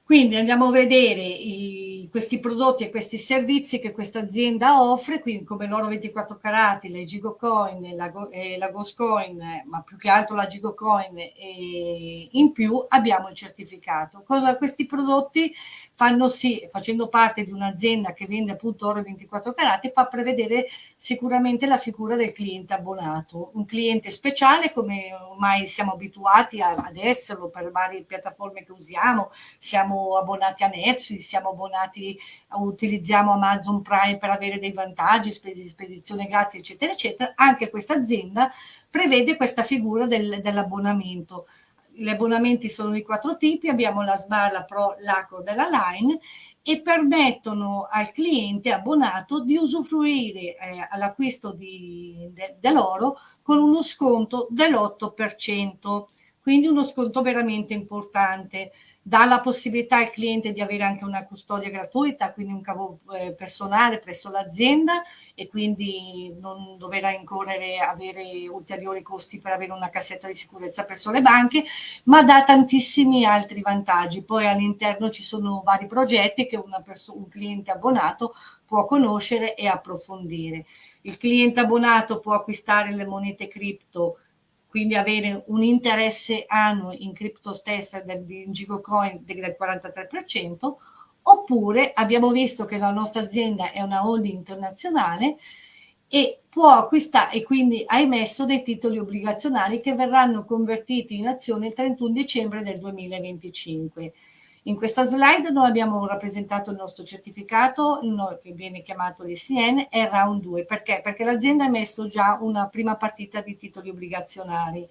Quindi andiamo a vedere i, questi prodotti e questi servizi che questa azienda offre, quindi come l'oro 24 carati, le Gigocoin, la, eh, la Ghostcoin, ma più che altro la Gigocoin e in più abbiamo il certificato. Cosa questi prodotti fanno? Sì, facendo parte di un'azienda che vende appunto oro 24 carati, fa prevedere sicuramente la figura del cliente abbonato, un cliente speciale come ormai siamo abituati ad esserlo per varie piattaforme che usiamo, siamo abbonati a Netflix, siamo abbonati, utilizziamo Amazon Prime per avere dei vantaggi, spedizione gratis, eccetera, eccetera, anche questa azienda prevede questa figura del, dell'abbonamento. Gli abbonamenti sono di quattro tipi, abbiamo la SMAR, la Pro, l'Acro della Line e permettono al cliente abbonato di usufruire eh, all'acquisto de, dell'oro con uno sconto dell'8% quindi uno sconto veramente importante. Dà la possibilità al cliente di avere anche una custodia gratuita, quindi un cavo eh, personale presso l'azienda e quindi non dover incorrere, avere ulteriori costi per avere una cassetta di sicurezza presso le banche, ma dà tantissimi altri vantaggi. Poi all'interno ci sono vari progetti che un cliente abbonato può conoscere e approfondire. Il cliente abbonato può acquistare le monete cripto quindi avere un interesse annuo in crypto stessa del, in Gigocoin del 43%, oppure abbiamo visto che la nostra azienda è una holding internazionale e può acquistare e quindi ha emesso dei titoli obbligazionari che verranno convertiti in azione il 31 dicembre del 2025. In questa slide noi abbiamo rappresentato il nostro certificato che viene chiamato l'ECN è Round 2. Perché? Perché l'azienda ha messo già una prima partita di titoli obbligazionari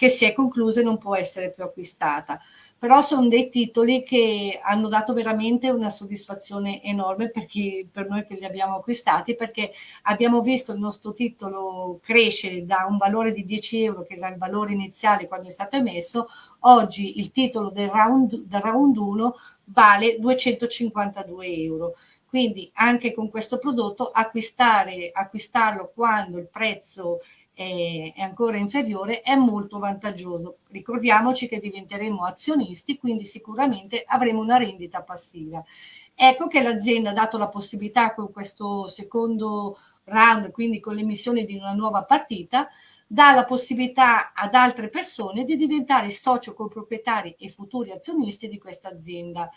che si è conclusa e non può essere più acquistata però sono dei titoli che hanno dato veramente una soddisfazione enorme per, chi, per noi che li abbiamo acquistati perché abbiamo visto il nostro titolo crescere da un valore di 10 euro che era il valore iniziale quando è stato emesso, oggi il titolo del round, del round 1 vale 252 euro. Quindi anche con questo prodotto acquistare, acquistarlo quando il prezzo è, è ancora inferiore è molto vantaggioso. Ricordiamoci che diventeremo azionisti, quindi sicuramente avremo una rendita passiva. Ecco che l'azienda ha dato la possibilità con questo secondo round, quindi con l'emissione di una nuova partita, dà la possibilità ad altre persone di diventare socio coproprietari e futuri azionisti di questa azienda.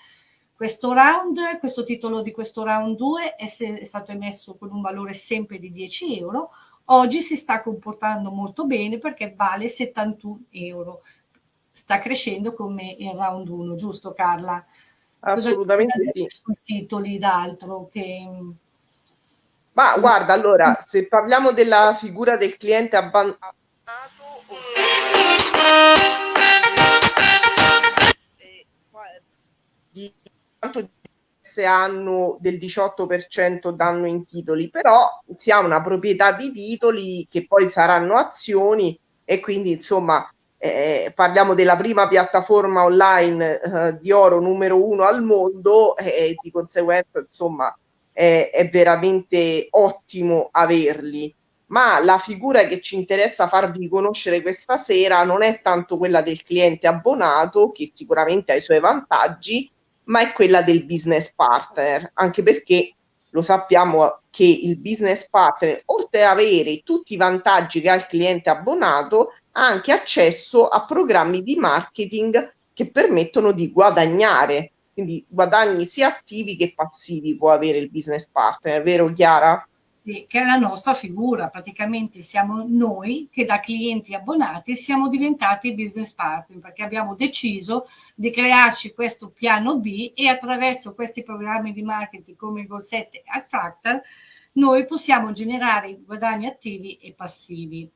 Questo round, questo titolo di questo round 2 è, è stato emesso con un valore sempre di 10 euro, Oggi si sta comportando molto bene perché vale 71 euro. Sta crescendo come il round 1, giusto Carla? Assolutamente sì. Sui titoli d'altro che... Ma guarda, allora, se parliamo della figura del cliente abbandonato, di quanto hanno del 18% danno in titoli, però si ha una proprietà di titoli che poi saranno azioni e quindi insomma eh, parliamo della prima piattaforma online eh, di oro numero uno al mondo e di conseguenza insomma è, è veramente ottimo averli. Ma la figura che ci interessa farvi conoscere questa sera non è tanto quella del cliente abbonato, che sicuramente ha i suoi vantaggi, ma è quella del business partner, anche perché lo sappiamo che il business partner, oltre ad avere tutti i vantaggi che ha il cliente abbonato, ha anche accesso a programmi di marketing che permettono di guadagnare, quindi guadagni sia attivi che passivi può avere il business partner, vero Chiara? Sì, che è la nostra figura, praticamente siamo noi che da clienti abbonati siamo diventati business partner perché abbiamo deciso di crearci questo piano B e attraverso questi programmi di marketing come il 7 e Fractal noi possiamo generare guadagni attivi e passivi.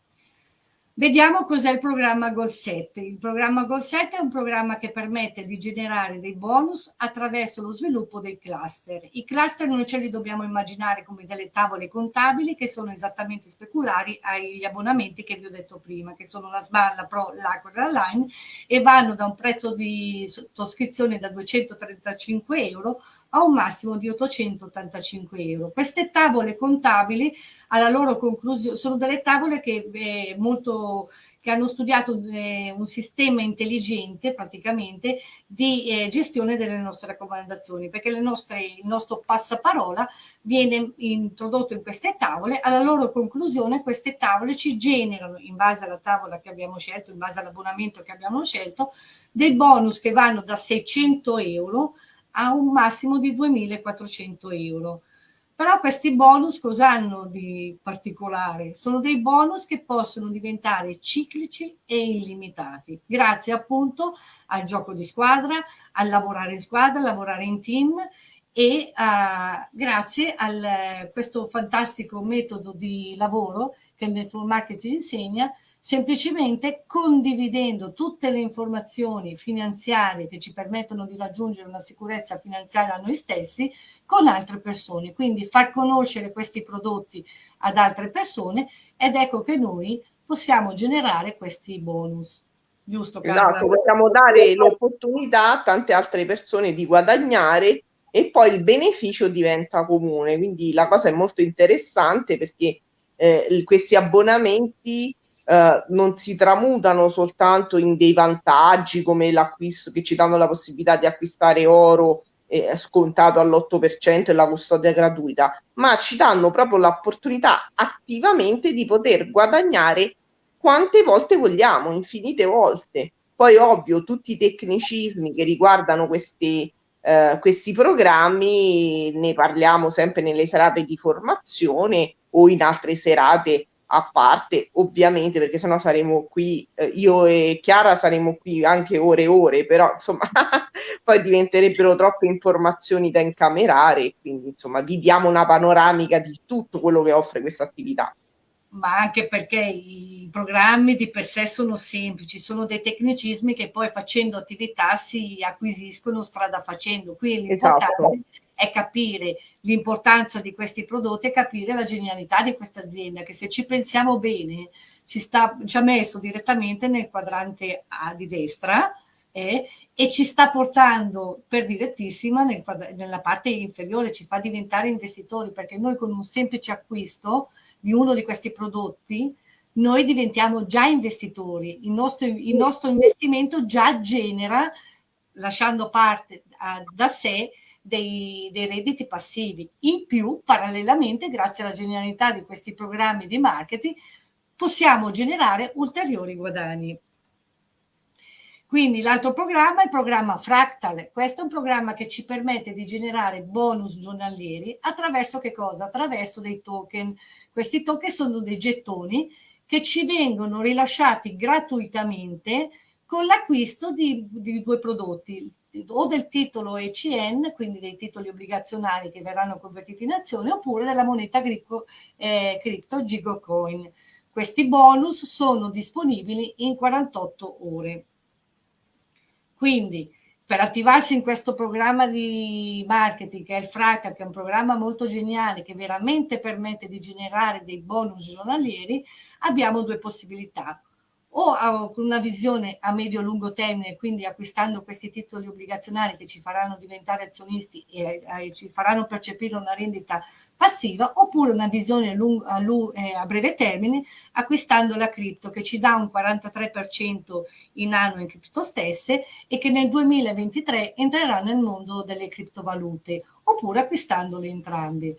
Vediamo cos'è il programma Goal 7. Il programma Goal 7 è un programma che permette di generare dei bonus attraverso lo sviluppo dei cluster. I cluster noi ce li dobbiamo immaginare come delle tavole contabili che sono esattamente speculari agli abbonamenti che vi ho detto prima, che sono la SBA, la Pro, l'Acqua e Line e vanno da un prezzo di sottoscrizione da 235 euro a un massimo di 885 euro. Queste tavole contabili, alla loro conclusione, sono delle tavole che, eh, molto, che hanno studiato eh, un sistema intelligente praticamente di eh, gestione delle nostre raccomandazioni, perché nostre, il nostro passaparola viene introdotto in queste tavole, alla loro conclusione queste tavole ci generano, in base alla tavola che abbiamo scelto, in base all'abbonamento che abbiamo scelto, dei bonus che vanno da 600 euro a un massimo di 2.400 euro. Però questi bonus cosa hanno di particolare? Sono dei bonus che possono diventare ciclici e illimitati, grazie appunto al gioco di squadra, al lavorare in squadra, lavorare in team e uh, grazie a questo fantastico metodo di lavoro che il network marketing insegna, semplicemente condividendo tutte le informazioni finanziarie che ci permettono di raggiungere una sicurezza finanziaria a noi stessi con altre persone, quindi far conoscere questi prodotti ad altre persone ed ecco che noi possiamo generare questi bonus. Giusto, Carla? Esatto, possiamo dare l'opportunità a tante altre persone di guadagnare e poi il beneficio diventa comune, quindi la cosa è molto interessante perché eh, questi abbonamenti eh, non si tramutano soltanto in dei vantaggi come l'acquisto che ci danno la possibilità di acquistare oro eh, scontato all'8% e la custodia gratuita, ma ci danno proprio l'opportunità attivamente di poter guadagnare quante volte vogliamo, infinite volte. Poi ovvio tutti i tecnicismi che riguardano questi, eh, questi programmi ne parliamo sempre nelle serate di formazione o in altre serate a parte, ovviamente, perché sennò saremo qui, eh, io e Chiara saremo qui anche ore e ore, però insomma poi diventerebbero troppe informazioni da incamerare, quindi insomma vi diamo una panoramica di tutto quello che offre questa attività ma anche perché i programmi di per sé sono semplici, sono dei tecnicismi che poi facendo attività si acquisiscono strada facendo. Qui l'importante esatto. È capire l'importanza di questi prodotti e capire la genialità di questa azienda che se ci pensiamo bene ci, sta, ci ha messo direttamente nel quadrante A di destra eh, e ci sta portando per direttissima nel, nella parte inferiore, ci fa diventare investitori perché noi con un semplice acquisto di uno di questi prodotti noi diventiamo già investitori, il nostro, il nostro investimento già genera, lasciando parte a, da sé, dei, dei, redditi passivi. In più, parallelamente, grazie alla genialità di questi programmi di marketing, possiamo generare ulteriori guadagni. Quindi l'altro programma è il programma Fractal. Questo è un programma che ci permette di generare bonus giornalieri attraverso che cosa? Attraverso dei token. Questi token sono dei gettoni che ci vengono rilasciati gratuitamente con l'acquisto di, di due prodotti, o del titolo ECN, quindi dei titoli obbligazionari che verranno convertiti in azione, oppure della moneta cripto, eh, Gigocoin. Questi bonus sono disponibili in 48 ore. Quindi per attivarsi in questo programma di marketing che è il FRACA, che è un programma molto geniale che veramente permette di generare dei bonus giornalieri, abbiamo due possibilità o con una visione a medio-lungo termine, quindi acquistando questi titoli obbligazionari che ci faranno diventare azionisti e eh, ci faranno percepire una rendita passiva, oppure una visione lungo, a, eh, a, breve termine, acquistando la cripto che ci dà un 43% in anno in cripto stesse e che nel 2023 entrerà nel mondo delle criptovalute, oppure acquistandole entrambe.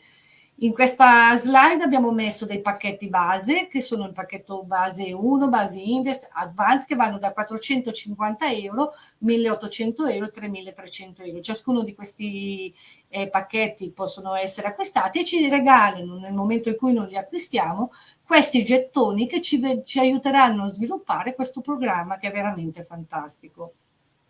In questa slide abbiamo messo dei pacchetti base, che sono il pacchetto base 1, base invest, advance, che vanno da 450 euro, 1800 euro e 3300 euro. Ciascuno di questi eh, pacchetti possono essere acquistati e ci regalano, nel momento in cui non li acquistiamo, questi gettoni che ci, ci aiuteranno a sviluppare questo programma che è veramente fantastico.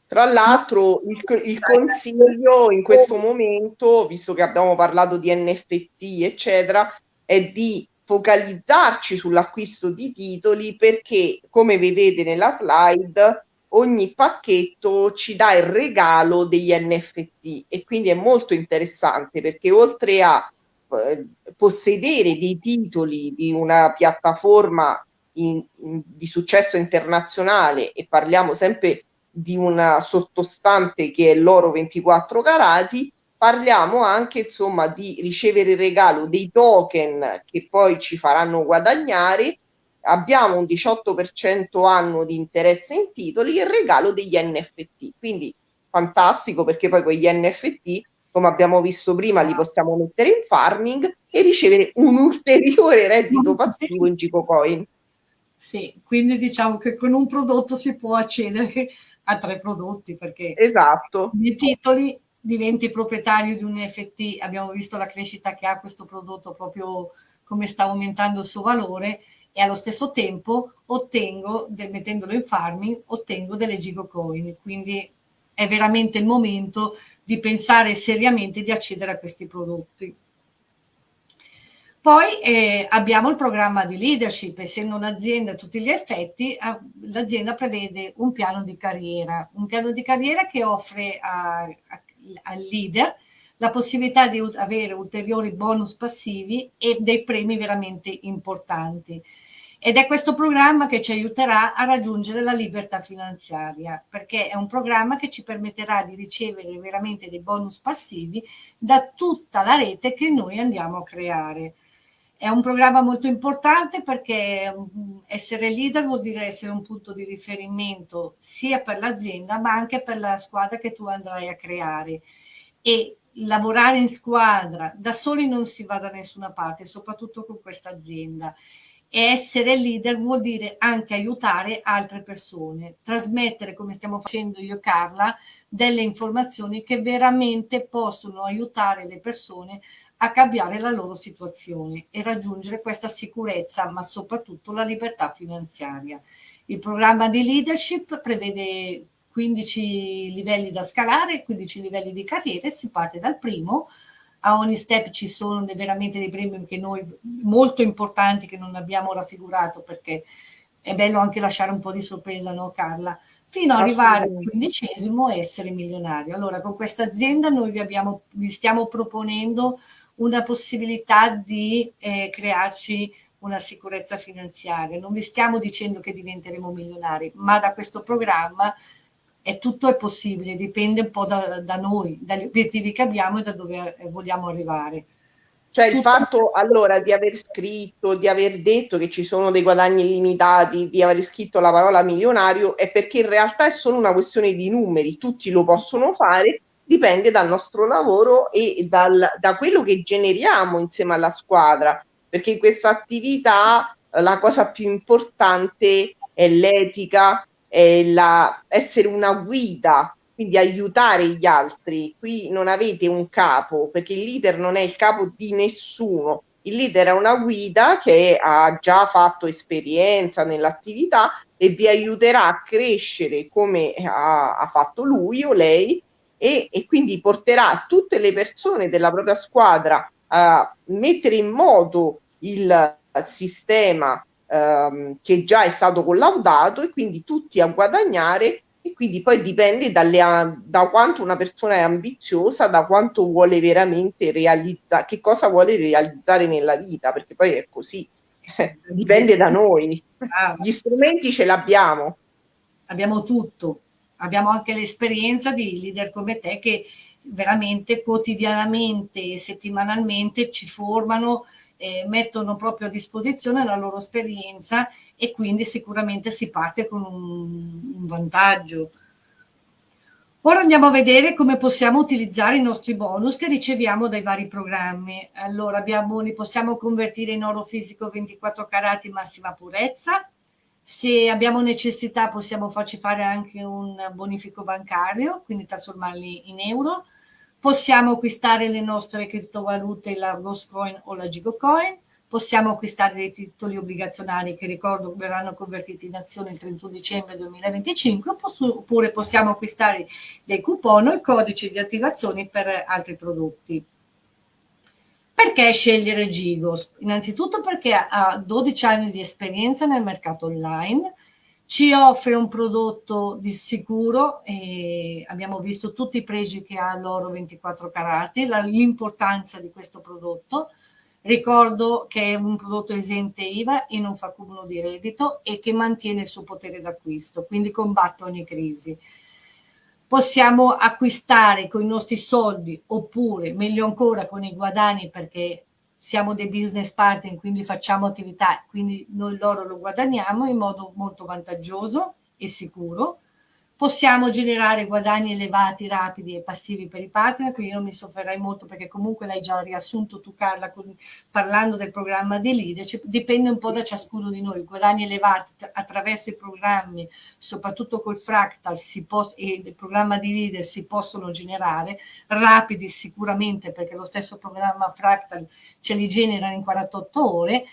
Tra l'altro il, il, consiglio in questo momento, visto che abbiamo parlato di NFT, eccetera, è di focalizzarci sull'acquisto di titoli perché, come vedete nella slide, ogni pacchetto ci dà il regalo degli NFT e quindi è molto interessante perché oltre a eh, possedere dei titoli di una piattaforma in, in, di successo internazionale e parliamo sempre di una sottostante che è l'oro 24 carati, parliamo anche insomma di ricevere il regalo dei token che poi ci faranno guadagnare. Abbiamo un 18% anno di interesse in titoli e il regalo degli NFT quindi fantastico perché poi quegli NFT come abbiamo visto prima li possiamo mettere in farming e ricevere un ulteriore reddito passivo in Gicocoin. Sì, quindi diciamo che con un prodotto si può accedere a tre prodotti perché esatto. nei titoli diventi proprietario di un NFT, abbiamo visto la crescita che ha questo prodotto proprio come sta aumentando il suo valore e allo stesso tempo ottengo, del, mettendolo in farming, ottengo delle gigocoin, quindi è veramente il momento di pensare seriamente di accedere a questi prodotti. Poi eh, abbiamo il programma di leadership, essendo un'azienda a tutti gli effetti, l'azienda prevede un piano di carriera, un piano di carriera che offre al leader la possibilità di avere ulteriori bonus passivi e dei premi veramente importanti. Ed è questo programma che ci aiuterà a raggiungere la libertà finanziaria, perché è un programma che ci permetterà di ricevere veramente dei bonus passivi da tutta la rete che noi andiamo a creare. È un programma molto importante perché mm, essere leader vuol dire essere un punto di riferimento sia per l'azienda ma anche per la squadra che tu andrai a creare. E lavorare in squadra da soli non si va da nessuna parte, soprattutto con questa azienda. E essere leader vuol dire anche aiutare altre persone, trasmettere, come stiamo facendo io e Carla, delle informazioni che veramente possono aiutare le persone a cambiare la loro situazione e raggiungere questa sicurezza, ma soprattutto la libertà finanziaria. Il programma di leadership prevede 15 livelli da scalare, 15 livelli di carriera, si parte dal primo, a ogni step ci sono veramente dei premi che noi, molto importanti che non abbiamo raffigurato perché è bello anche lasciare un po' di sorpresa, no Carla? Fino ad arrivare al quindicesimo e essere milionario. Allora con questa azienda noi vi, abbiamo, vi stiamo proponendo una possibilità di eh, crearci una sicurezza finanziaria. Non vi stiamo dicendo che diventeremo milionari, ma da questo programma è tutto è possibile, dipende un po' da, da, noi, dagli obiettivi che abbiamo e da dove eh, vogliamo arrivare. Cioè il fatto allora di aver scritto, di aver detto che ci sono dei guadagni illimitati, di aver scritto la parola milionario è perché in realtà è solo una questione di numeri, tutti lo possono fare, dipende dal nostro lavoro e dal, da quello che generiamo insieme alla squadra, perché in questa attività la cosa più importante è l'etica, è la, essere una guida, quindi aiutare gli altri. Qui non avete un capo, perché il leader non è il capo di nessuno. Il leader è una guida che ha già fatto esperienza nell'attività e vi aiuterà a crescere come ha, ha fatto lui o lei e, e quindi porterà tutte le persone della propria squadra a mettere in moto il sistema ehm, che già è stato collaudato e quindi tutti a guadagnare e quindi poi dipende dalle, da quanto una persona è ambiziosa, da quanto vuole veramente realizzare, che cosa vuole realizzare nella vita, perché poi è così, dipende da noi. Gli strumenti ce l'abbiamo. Abbiamo tutto, abbiamo anche l'esperienza di leader come te che veramente quotidianamente e settimanalmente ci formano eh, mettono proprio a disposizione la loro esperienza e quindi sicuramente si parte con un, un vantaggio. Ora andiamo a vedere come possiamo utilizzare i nostri bonus che riceviamo dai vari programmi. Allora abbiamo, li possiamo convertire in oro fisico 24 carati massima purezza. Se abbiamo necessità possiamo farci fare anche un bonifico bancario, quindi trasformarli in euro possiamo acquistare le nostre criptovalute, la Ghost o la Gigocoin, possiamo acquistare dei titoli obbligazionari che ricordo verranno convertiti in azione il 31 dicembre 2025 oppure possiamo acquistare dei coupon o codici di attivazione per altri prodotti. Perché scegliere Gigos? Innanzitutto perché ha 12 anni di esperienza nel mercato online, ci offre un prodotto di sicuro e abbiamo visto tutti i pregi che ha l'oro 24 carati, l'importanza di questo prodotto. Ricordo che è un prodotto esente IVA e non fa cumulo di reddito e che mantiene il suo potere d'acquisto, quindi combatte ogni crisi. Possiamo acquistare con i nostri soldi oppure, meglio ancora, con i guadagni perché siamo dei business partner, quindi facciamo attività, quindi noi loro lo guadagniamo in modo molto vantaggioso e sicuro possiamo generare guadagni elevati, rapidi e passivi per i partner, quindi non mi sofferrai molto perché comunque l'hai già riassunto tu Carla con, parlando del programma di leadership, dipende un po' da ciascuno di noi, guadagni elevati attraverso i programmi, soprattutto col fractal e il programma di leader si possono generare, rapidi sicuramente perché lo stesso programma fractal ce li genera in 48 ore,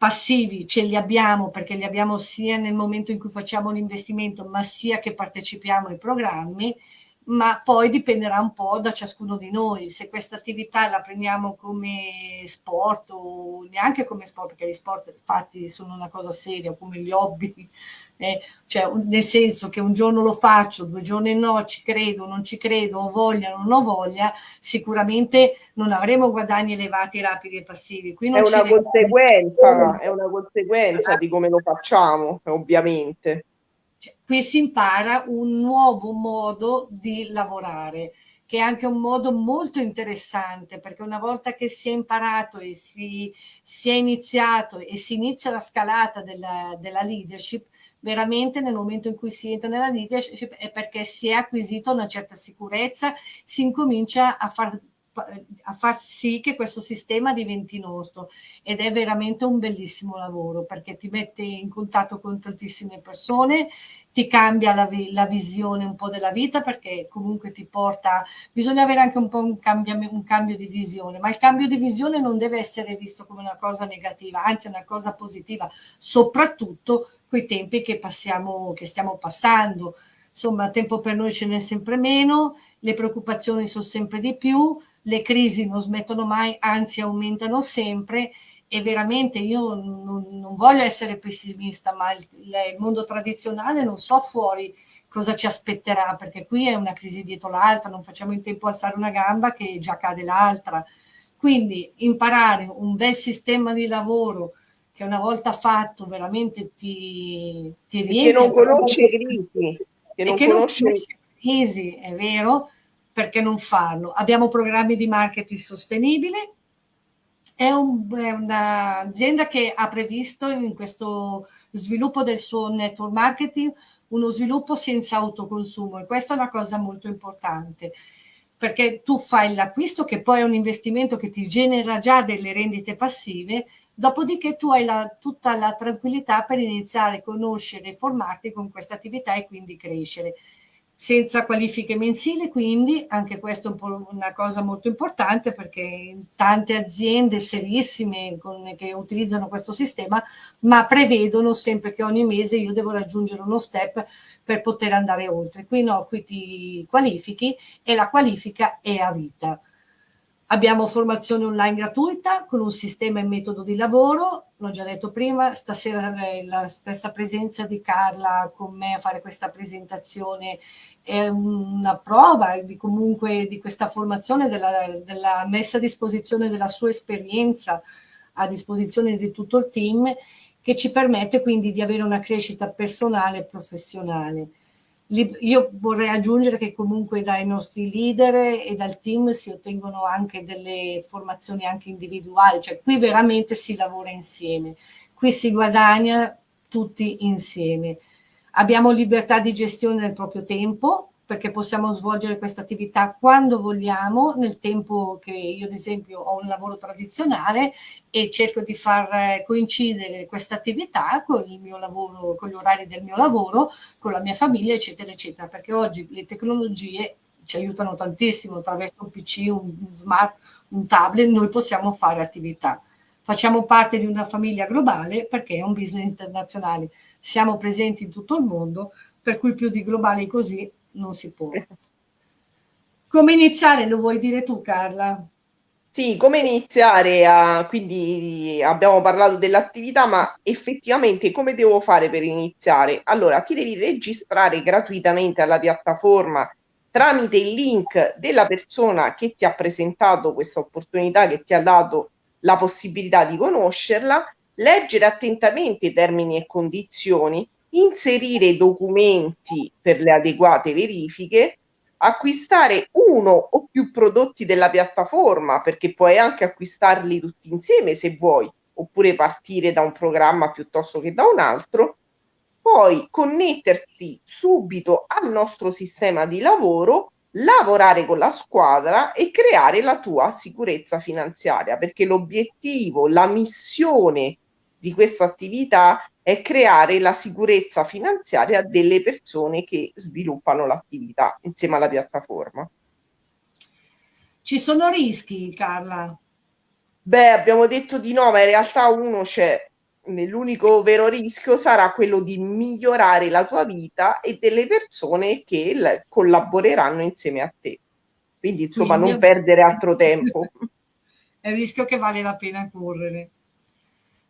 passivi ce li abbiamo perché li abbiamo sia nel momento in cui facciamo l'investimento ma sia che partecipiamo ai programmi ma poi dipenderà un po' da ciascuno di noi. Se questa attività la prendiamo come sport o neanche come sport perché gli sport fatti sono una cosa seria come gli hobby eh, cioè nel senso che un giorno lo faccio, due giorni no, ci credo, non ci credo, ho voglia, non ho voglia, sicuramente non avremo guadagni elevati, rapidi e passivi. Qui è, una conseguenza, è una conseguenza di come lo facciamo, ovviamente. Cioè, qui si impara un nuovo modo di lavorare che è anche un modo molto interessante perché una volta che si è imparato e si, si è iniziato e si inizia la scalata della, della leadership, veramente nel momento in cui si entra nella leadership è perché si è acquisita una certa sicurezza, si incomincia a far a far sì che questo sistema diventi nostro. Ed è veramente un bellissimo lavoro perché ti mette in contatto con tantissime persone, ti cambia la, la visione un po' della vita perché comunque ti porta, bisogna avere anche un po' un, un cambio di visione, ma il cambio di visione non deve essere visto come una cosa negativa, anzi una cosa positiva, soprattutto quei tempi che passiamo, che stiamo passando insomma tempo per noi ce n'è sempre meno, le preoccupazioni sono sempre di più, le crisi non smettono mai, anzi aumentano sempre e veramente io non, non voglio essere pessimista, ma il, il, mondo tradizionale non so fuori cosa ci aspetterà, perché qui è una crisi dietro l'altra, non facciamo in tempo a alzare una gamba che già cade l'altra. Quindi imparare un bel sistema di lavoro che una volta fatto veramente ti, ti riempie. Che non conosce crisi che non, che conosce... non conosce crisi, è vero, perché non farlo? Abbiamo programmi di marketing sostenibile, è, un, è un'azienda che ha previsto in questo sviluppo del suo network marketing uno sviluppo senza autoconsumo e questa è una cosa molto importante perché tu fai l'acquisto che poi è un investimento che ti genera già delle rendite passive, dopodiché tu hai la, tutta la tranquillità per iniziare a conoscere e formarti con questa attività e quindi crescere senza qualifiche mensili, quindi anche questo è un una cosa molto importante perché tante aziende serissime con, che utilizzano questo sistema, ma prevedono sempre che ogni mese io devo raggiungere uno step per poter andare oltre. Qui no, qui ti qualifichi e la qualifica è a vita. Abbiamo formazione online gratuita con un sistema e metodo di lavoro, l'ho già detto prima, stasera la stessa presenza di Carla con me a fare questa presentazione è una prova di comunque di questa formazione, della, della messa a disposizione della sua esperienza a disposizione di tutto il team che ci permette quindi di avere una crescita personale e professionale. Io vorrei aggiungere che comunque dai nostri leader e dal team si ottengono anche delle formazioni anche individuali, cioè qui veramente si lavora insieme, qui si guadagna tutti insieme. Abbiamo libertà di gestione del proprio tempo, perché possiamo svolgere questa attività quando vogliamo, nel tempo che io ad esempio ho un lavoro tradizionale e cerco di far coincidere questa attività con il mio lavoro, con gli orari del mio lavoro, con la mia famiglia, eccetera, eccetera, perché oggi le tecnologie ci aiutano tantissimo attraverso un PC, un smart, un tablet, noi possiamo fare attività. Facciamo parte di una famiglia globale perché è un business internazionale. Siamo presenti in tutto il mondo, per cui più di globali così non si può. Come iniziare lo vuoi dire tu Carla? Sì, come iniziare a, quindi abbiamo parlato dell'attività, ma effettivamente come devo fare per iniziare? Allora, ti devi registrare gratuitamente alla piattaforma tramite il link della persona che ti ha presentato questa opportunità, che ti ha dato la possibilità di conoscerla, leggere attentamente i termini e condizioni inserire documenti per le adeguate verifiche, acquistare uno o più prodotti della piattaforma, perché puoi anche acquistarli tutti insieme se vuoi, oppure partire da un programma piuttosto che da un altro, poi connetterti subito al nostro sistema di lavoro, lavorare con la squadra e creare la tua sicurezza finanziaria, perché l'obiettivo, la missione di questa attività è creare la sicurezza finanziaria delle persone che sviluppano l'attività insieme alla piattaforma. Ci sono rischi, Carla? Beh, abbiamo detto di no, ma in realtà uno c'è. L'unico vero rischio sarà quello di migliorare la tua vita e delle persone che collaboreranno insieme a te. Quindi, insomma, Quindi, non perdere altro tempo. È un rischio che vale la pena correre.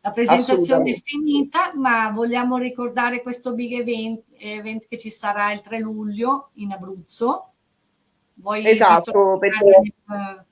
La presentazione è finita, ma vogliamo ricordare questo big event, event che ci sarà il 3 luglio in Abruzzo. Voi esatto, perché... Eh,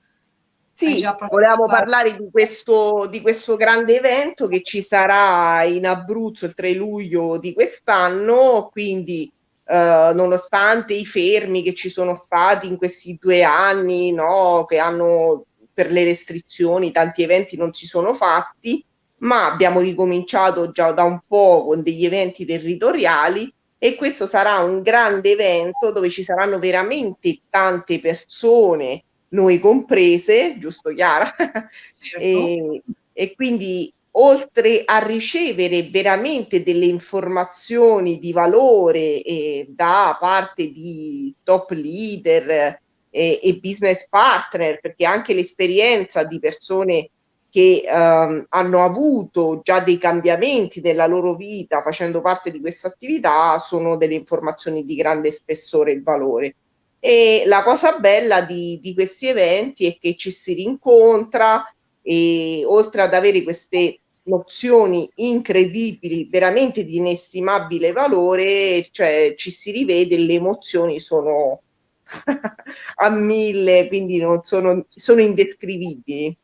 sì, volevamo parlare di questo, di questo grande evento che ci sarà in Abruzzo il 3 luglio di quest'anno, quindi eh, nonostante i fermi che ci sono stati in questi due anni, no, che hanno per le restrizioni, tanti eventi non si sono fatti, ma abbiamo ricominciato già da un po' con degli eventi territoriali e questo sarà un grande evento dove ci saranno veramente tante persone noi comprese, giusto Chiara? Certo. e, e quindi oltre a ricevere veramente delle informazioni di valore eh, da parte di top leader eh, e business partner, perché anche l'esperienza di persone che ehm, hanno avuto già dei cambiamenti nella loro vita facendo parte di questa attività sono delle informazioni di grande spessore e valore. E la cosa bella di, di questi eventi è che ci si rincontra e oltre ad avere queste nozioni incredibili, veramente di inestimabile valore, cioè ci si rivede, le emozioni sono a mille, quindi non sono, sono indescrivibili.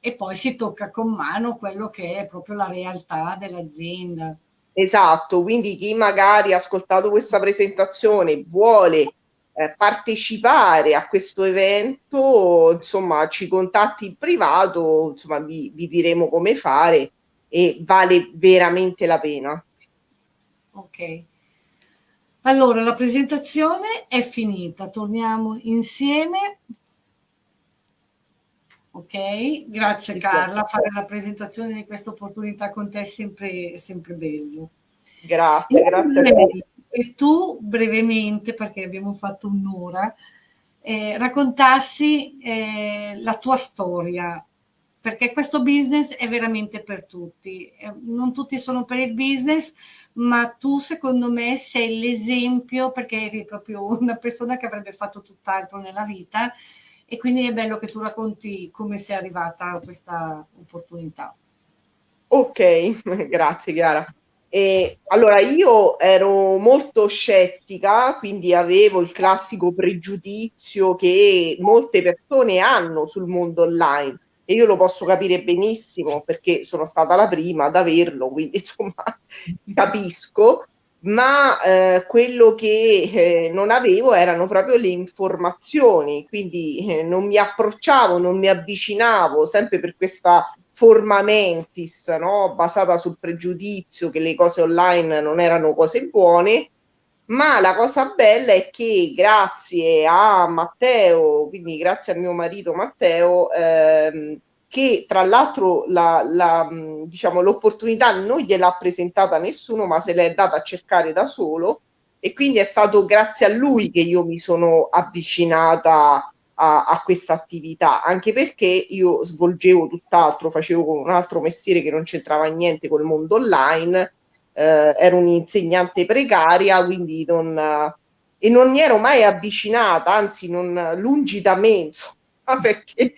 E poi si tocca con mano quello che è proprio la realtà dell'azienda. Esatto, quindi chi magari ha ascoltato questa presentazione vuole eh, partecipare a questo evento, insomma, ci contatti in privato, insomma, vi, vi diremo come fare e vale veramente la pena. Ok. Allora, la presentazione è finita, torniamo insieme. Ok, grazie Carla, fare la presentazione di questa opportunità con te è sempre, sempre bello. Grazie, grazie a te. E tu brevemente, perché abbiamo fatto un'ora, eh, raccontassi eh, la tua storia, perché questo business è veramente per tutti. Eh, non tutti sono per il business, ma tu secondo me sei l'esempio perché eri proprio una persona che avrebbe fatto tutt'altro nella vita e quindi è bello che tu racconti come sei arrivata a questa opportunità. Ok, grazie Chiara. E, allora io ero molto scettica, quindi avevo il classico pregiudizio che molte persone hanno sul mondo online e io lo posso capire benissimo perché sono stata la prima ad averlo, quindi insomma capisco, ma eh, quello che eh, non avevo erano proprio le informazioni, quindi eh, non mi approcciavo, non mi avvicinavo sempre per questa forma mentis, no? basata sul pregiudizio che le cose online non erano cose buone ma la cosa bella è che grazie a Matteo, quindi grazie a mio marito Matteo, ehm, che tra l'altro la, la, diciamo, l'opportunità non gliel'ha presentata nessuno, ma se l'è data a cercare da solo. E quindi è stato grazie a lui che io mi sono avvicinata a, a questa attività, anche perché io svolgevo tutt'altro, facevo un altro mestiere che non c'entrava niente col mondo online eh, ero un'insegnante precaria, quindi non, eh, e non mi ero mai avvicinata, anzi non lungi da me, insomma, perché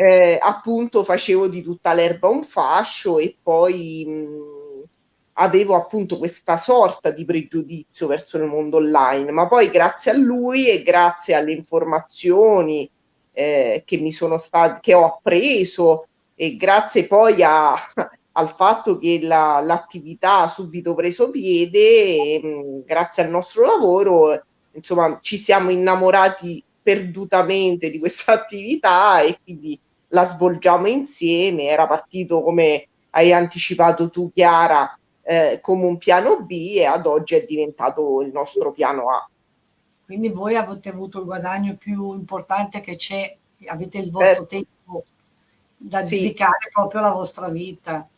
eh, appunto facevo di tutta l'erba un fascio e poi mh, avevo appunto questa sorta di pregiudizio verso il mondo online, ma poi grazie a lui e grazie alle informazioni eh, che mi sono state, che ho appreso e grazie poi a, al fatto che la, l'attività ha subito preso piede, e, mh, grazie al nostro lavoro, insomma, ci siamo innamorati perdutamente di questa attività e quindi la svolgiamo insieme. Era partito, come hai anticipato tu, Chiara, eh, come un piano B e ad oggi è diventato il nostro piano A. Quindi voi avete avuto il guadagno più importante che c'è, avete il vostro eh, tempo da sì. dedicare proprio alla vostra vita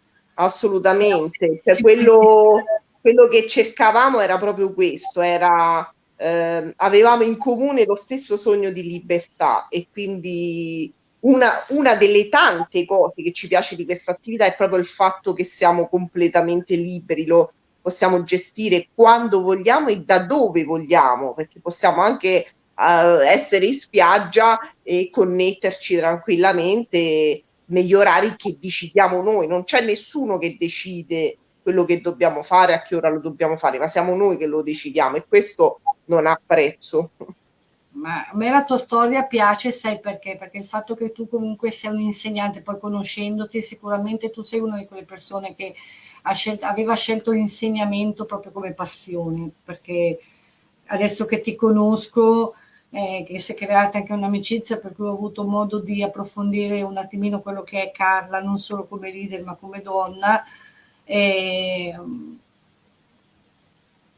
assolutamente. Cioè, quello, quello, che cercavamo era proprio questo, era, eh, avevamo in comune lo stesso sogno di libertà e quindi una, una, delle tante cose che ci piace di questa attività è proprio il fatto che siamo completamente liberi, lo possiamo gestire quando vogliamo e da dove vogliamo, perché possiamo anche uh, essere in spiaggia e connetterci tranquillamente negli orari che decidiamo noi, non c'è nessuno che decide quello che dobbiamo fare, a che ora lo dobbiamo fare, ma siamo noi che lo decidiamo e questo non ha prezzo. Ma a me la tua storia piace, sai perché? Perché il fatto che tu comunque sei un insegnante, poi conoscendoti, sicuramente tu sei una di quelle persone che scelto, aveva scelto l'insegnamento proprio come passione, perché adesso che ti conosco, eh, che si è creata anche un'amicizia per cui ho avuto modo di approfondire un attimino quello che è Carla, non solo come leader ma come donna. Eh,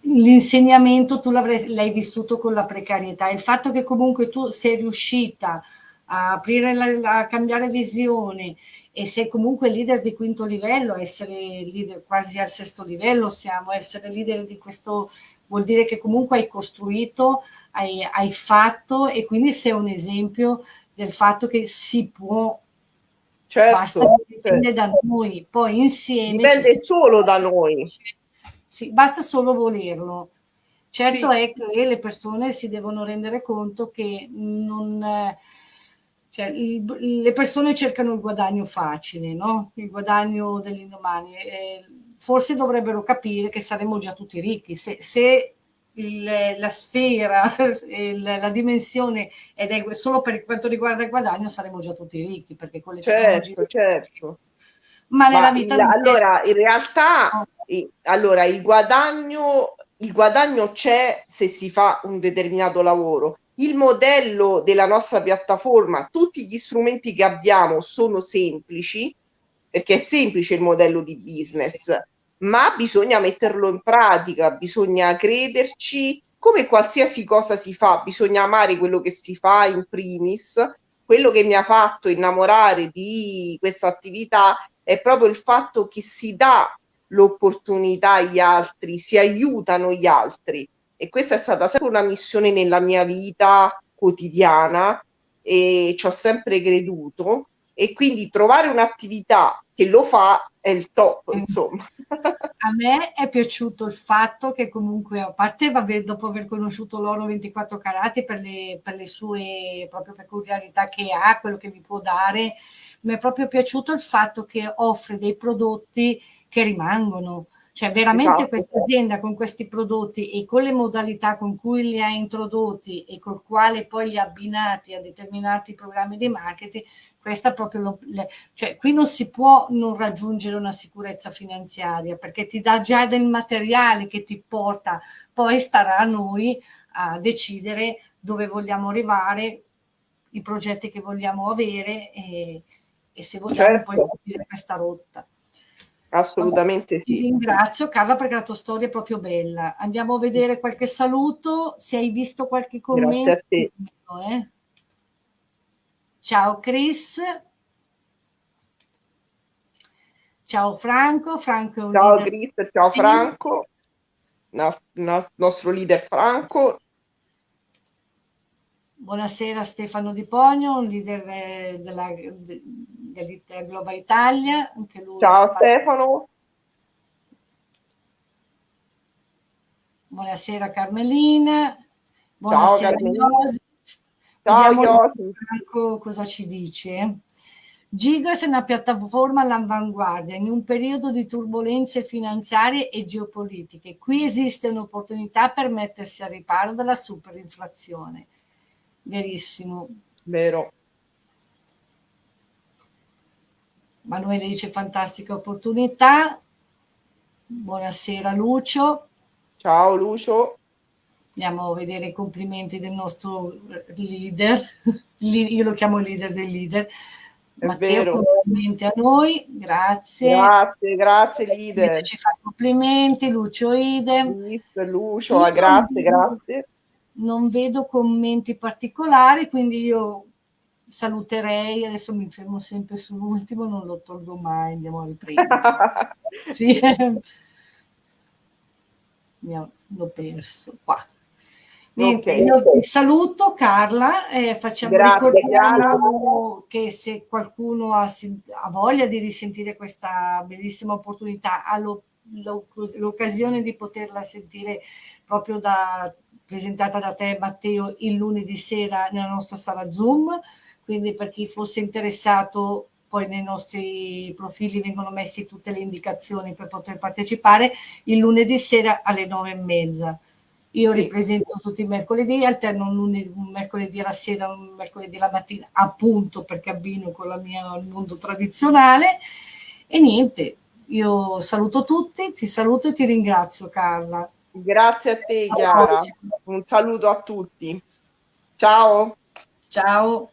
l'insegnamento tu l'hai vissuto con la precarietà, il fatto che comunque tu sei riuscita a aprire, la, a cambiare visione e se comunque leader di quinto livello, essere leader quasi al sesto livello siamo, essere leader di questo vuol dire che comunque hai costruito, hai, hai fatto e quindi sei un esempio del fatto che si può certo, basta dipende certo. da noi, poi insieme dipende solo da noi. Sì, basta solo volerlo. Certo sì. è che le persone si devono rendere conto che non, cioè, il, le persone cercano il guadagno facile, no? il guadagno dell'indomani. Eh, forse dovrebbero capire che saremmo già tutti ricchi. Se, se il, la sfera, il, la dimensione ed è solo per quanto riguarda il guadagno, saremmo già tutti ricchi perché con le certo, certo. Ma nella Ma vita il, allora, in realtà, no. Allora, il guadagno, il guadagno c'è se si fa un determinato lavoro. Il modello della nostra piattaforma, tutti gli strumenti che abbiamo sono semplici, perché è semplice il modello di business, ma bisogna metterlo in pratica, bisogna crederci, come qualsiasi cosa si fa, bisogna amare quello che si fa in primis. Quello che mi ha fatto innamorare di questa attività è proprio il fatto che si dà l'opportunità agli altri, si aiutano gli altri e questa è stata sempre una missione nella mia vita quotidiana e ci ho sempre creduto e quindi trovare un'attività che lo fa è il top, insomma. A me è piaciuto il fatto che comunque, a parte vabbè, dopo aver conosciuto l'oro 24 carati per le, per le sue proprio peculiarità che ha, quello che vi può dare, mi è proprio piaciuto il fatto che offre dei prodotti che rimangono, cioè veramente esatto. questa azienda con questi prodotti e con le modalità con cui li ha introdotti e col quale poi li ha abbinati a determinati programmi di marketing, questa proprio lo, le, cioè qui non si può non raggiungere una sicurezza finanziaria perché ti dà già del materiale che ti porta, poi starà a noi a decidere dove vogliamo arrivare, i progetti che vogliamo avere e, e se vogliamo certo. poi seguire questa rotta. Assolutamente sì. Ti ringrazio Carla perché la tua storia è proprio bella. Andiamo a vedere qualche saluto, se hai visto qualche commento. Grazie a te. Eh. Ciao Chris. Ciao Franco. Franco ciao Chris, ciao Franco. No, nostro leader Franco. Buonasera Stefano Di Pogno, un leader eh, della, dell'Inter Global Italia. Anche lui Ciao fa... Stefano. Buonasera Carmelina. Buonasera Ciao Carmelina. Ciao Iosif. cosa ci dice? Gigos è una piattaforma all'avanguardia in un periodo di turbulenze finanziarie e geopolitiche. Qui esiste un'opportunità per mettersi a riparo dalla superinflazione verissimo. Vero. Manuele dice fantastica opportunità. Buonasera Lucio. Ciao Lucio. Andiamo a vedere i complimenti del nostro leader. Io lo chiamo leader del leader. È Matteo, vero. complimenti a noi, grazie. Grazie, grazie leader. Ci fa complimenti, Lucio idem. Lucio, grazie, grazie non vedo commenti particolari, quindi io saluterei, adesso mi fermo sempre sull'ultimo, non lo tolgo mai, andiamo a riprendere. sì. L'ho perso qua. Niente, okay. io ti saluto Carla, eh, facciamo ricordare che se qualcuno ha, ha, voglia di risentire questa bellissima opportunità, ha l'occasione di poterla sentire proprio da presentata da te Matteo il lunedì sera nella nostra sala Zoom, quindi per chi fosse interessato poi nei nostri profili vengono messe tutte le indicazioni per poter partecipare il lunedì sera alle nove e mezza. Io sì. ripresento tutti i mercoledì, alterno un, lunedì, un mercoledì alla sera, un mercoledì alla mattina, appunto perché abbino con la mia mondo tradizionale. E niente, io saluto tutti, ti saluto e ti ringrazio Carla. Grazie a te Chiara, un saluto a tutti. Ciao. Ciao.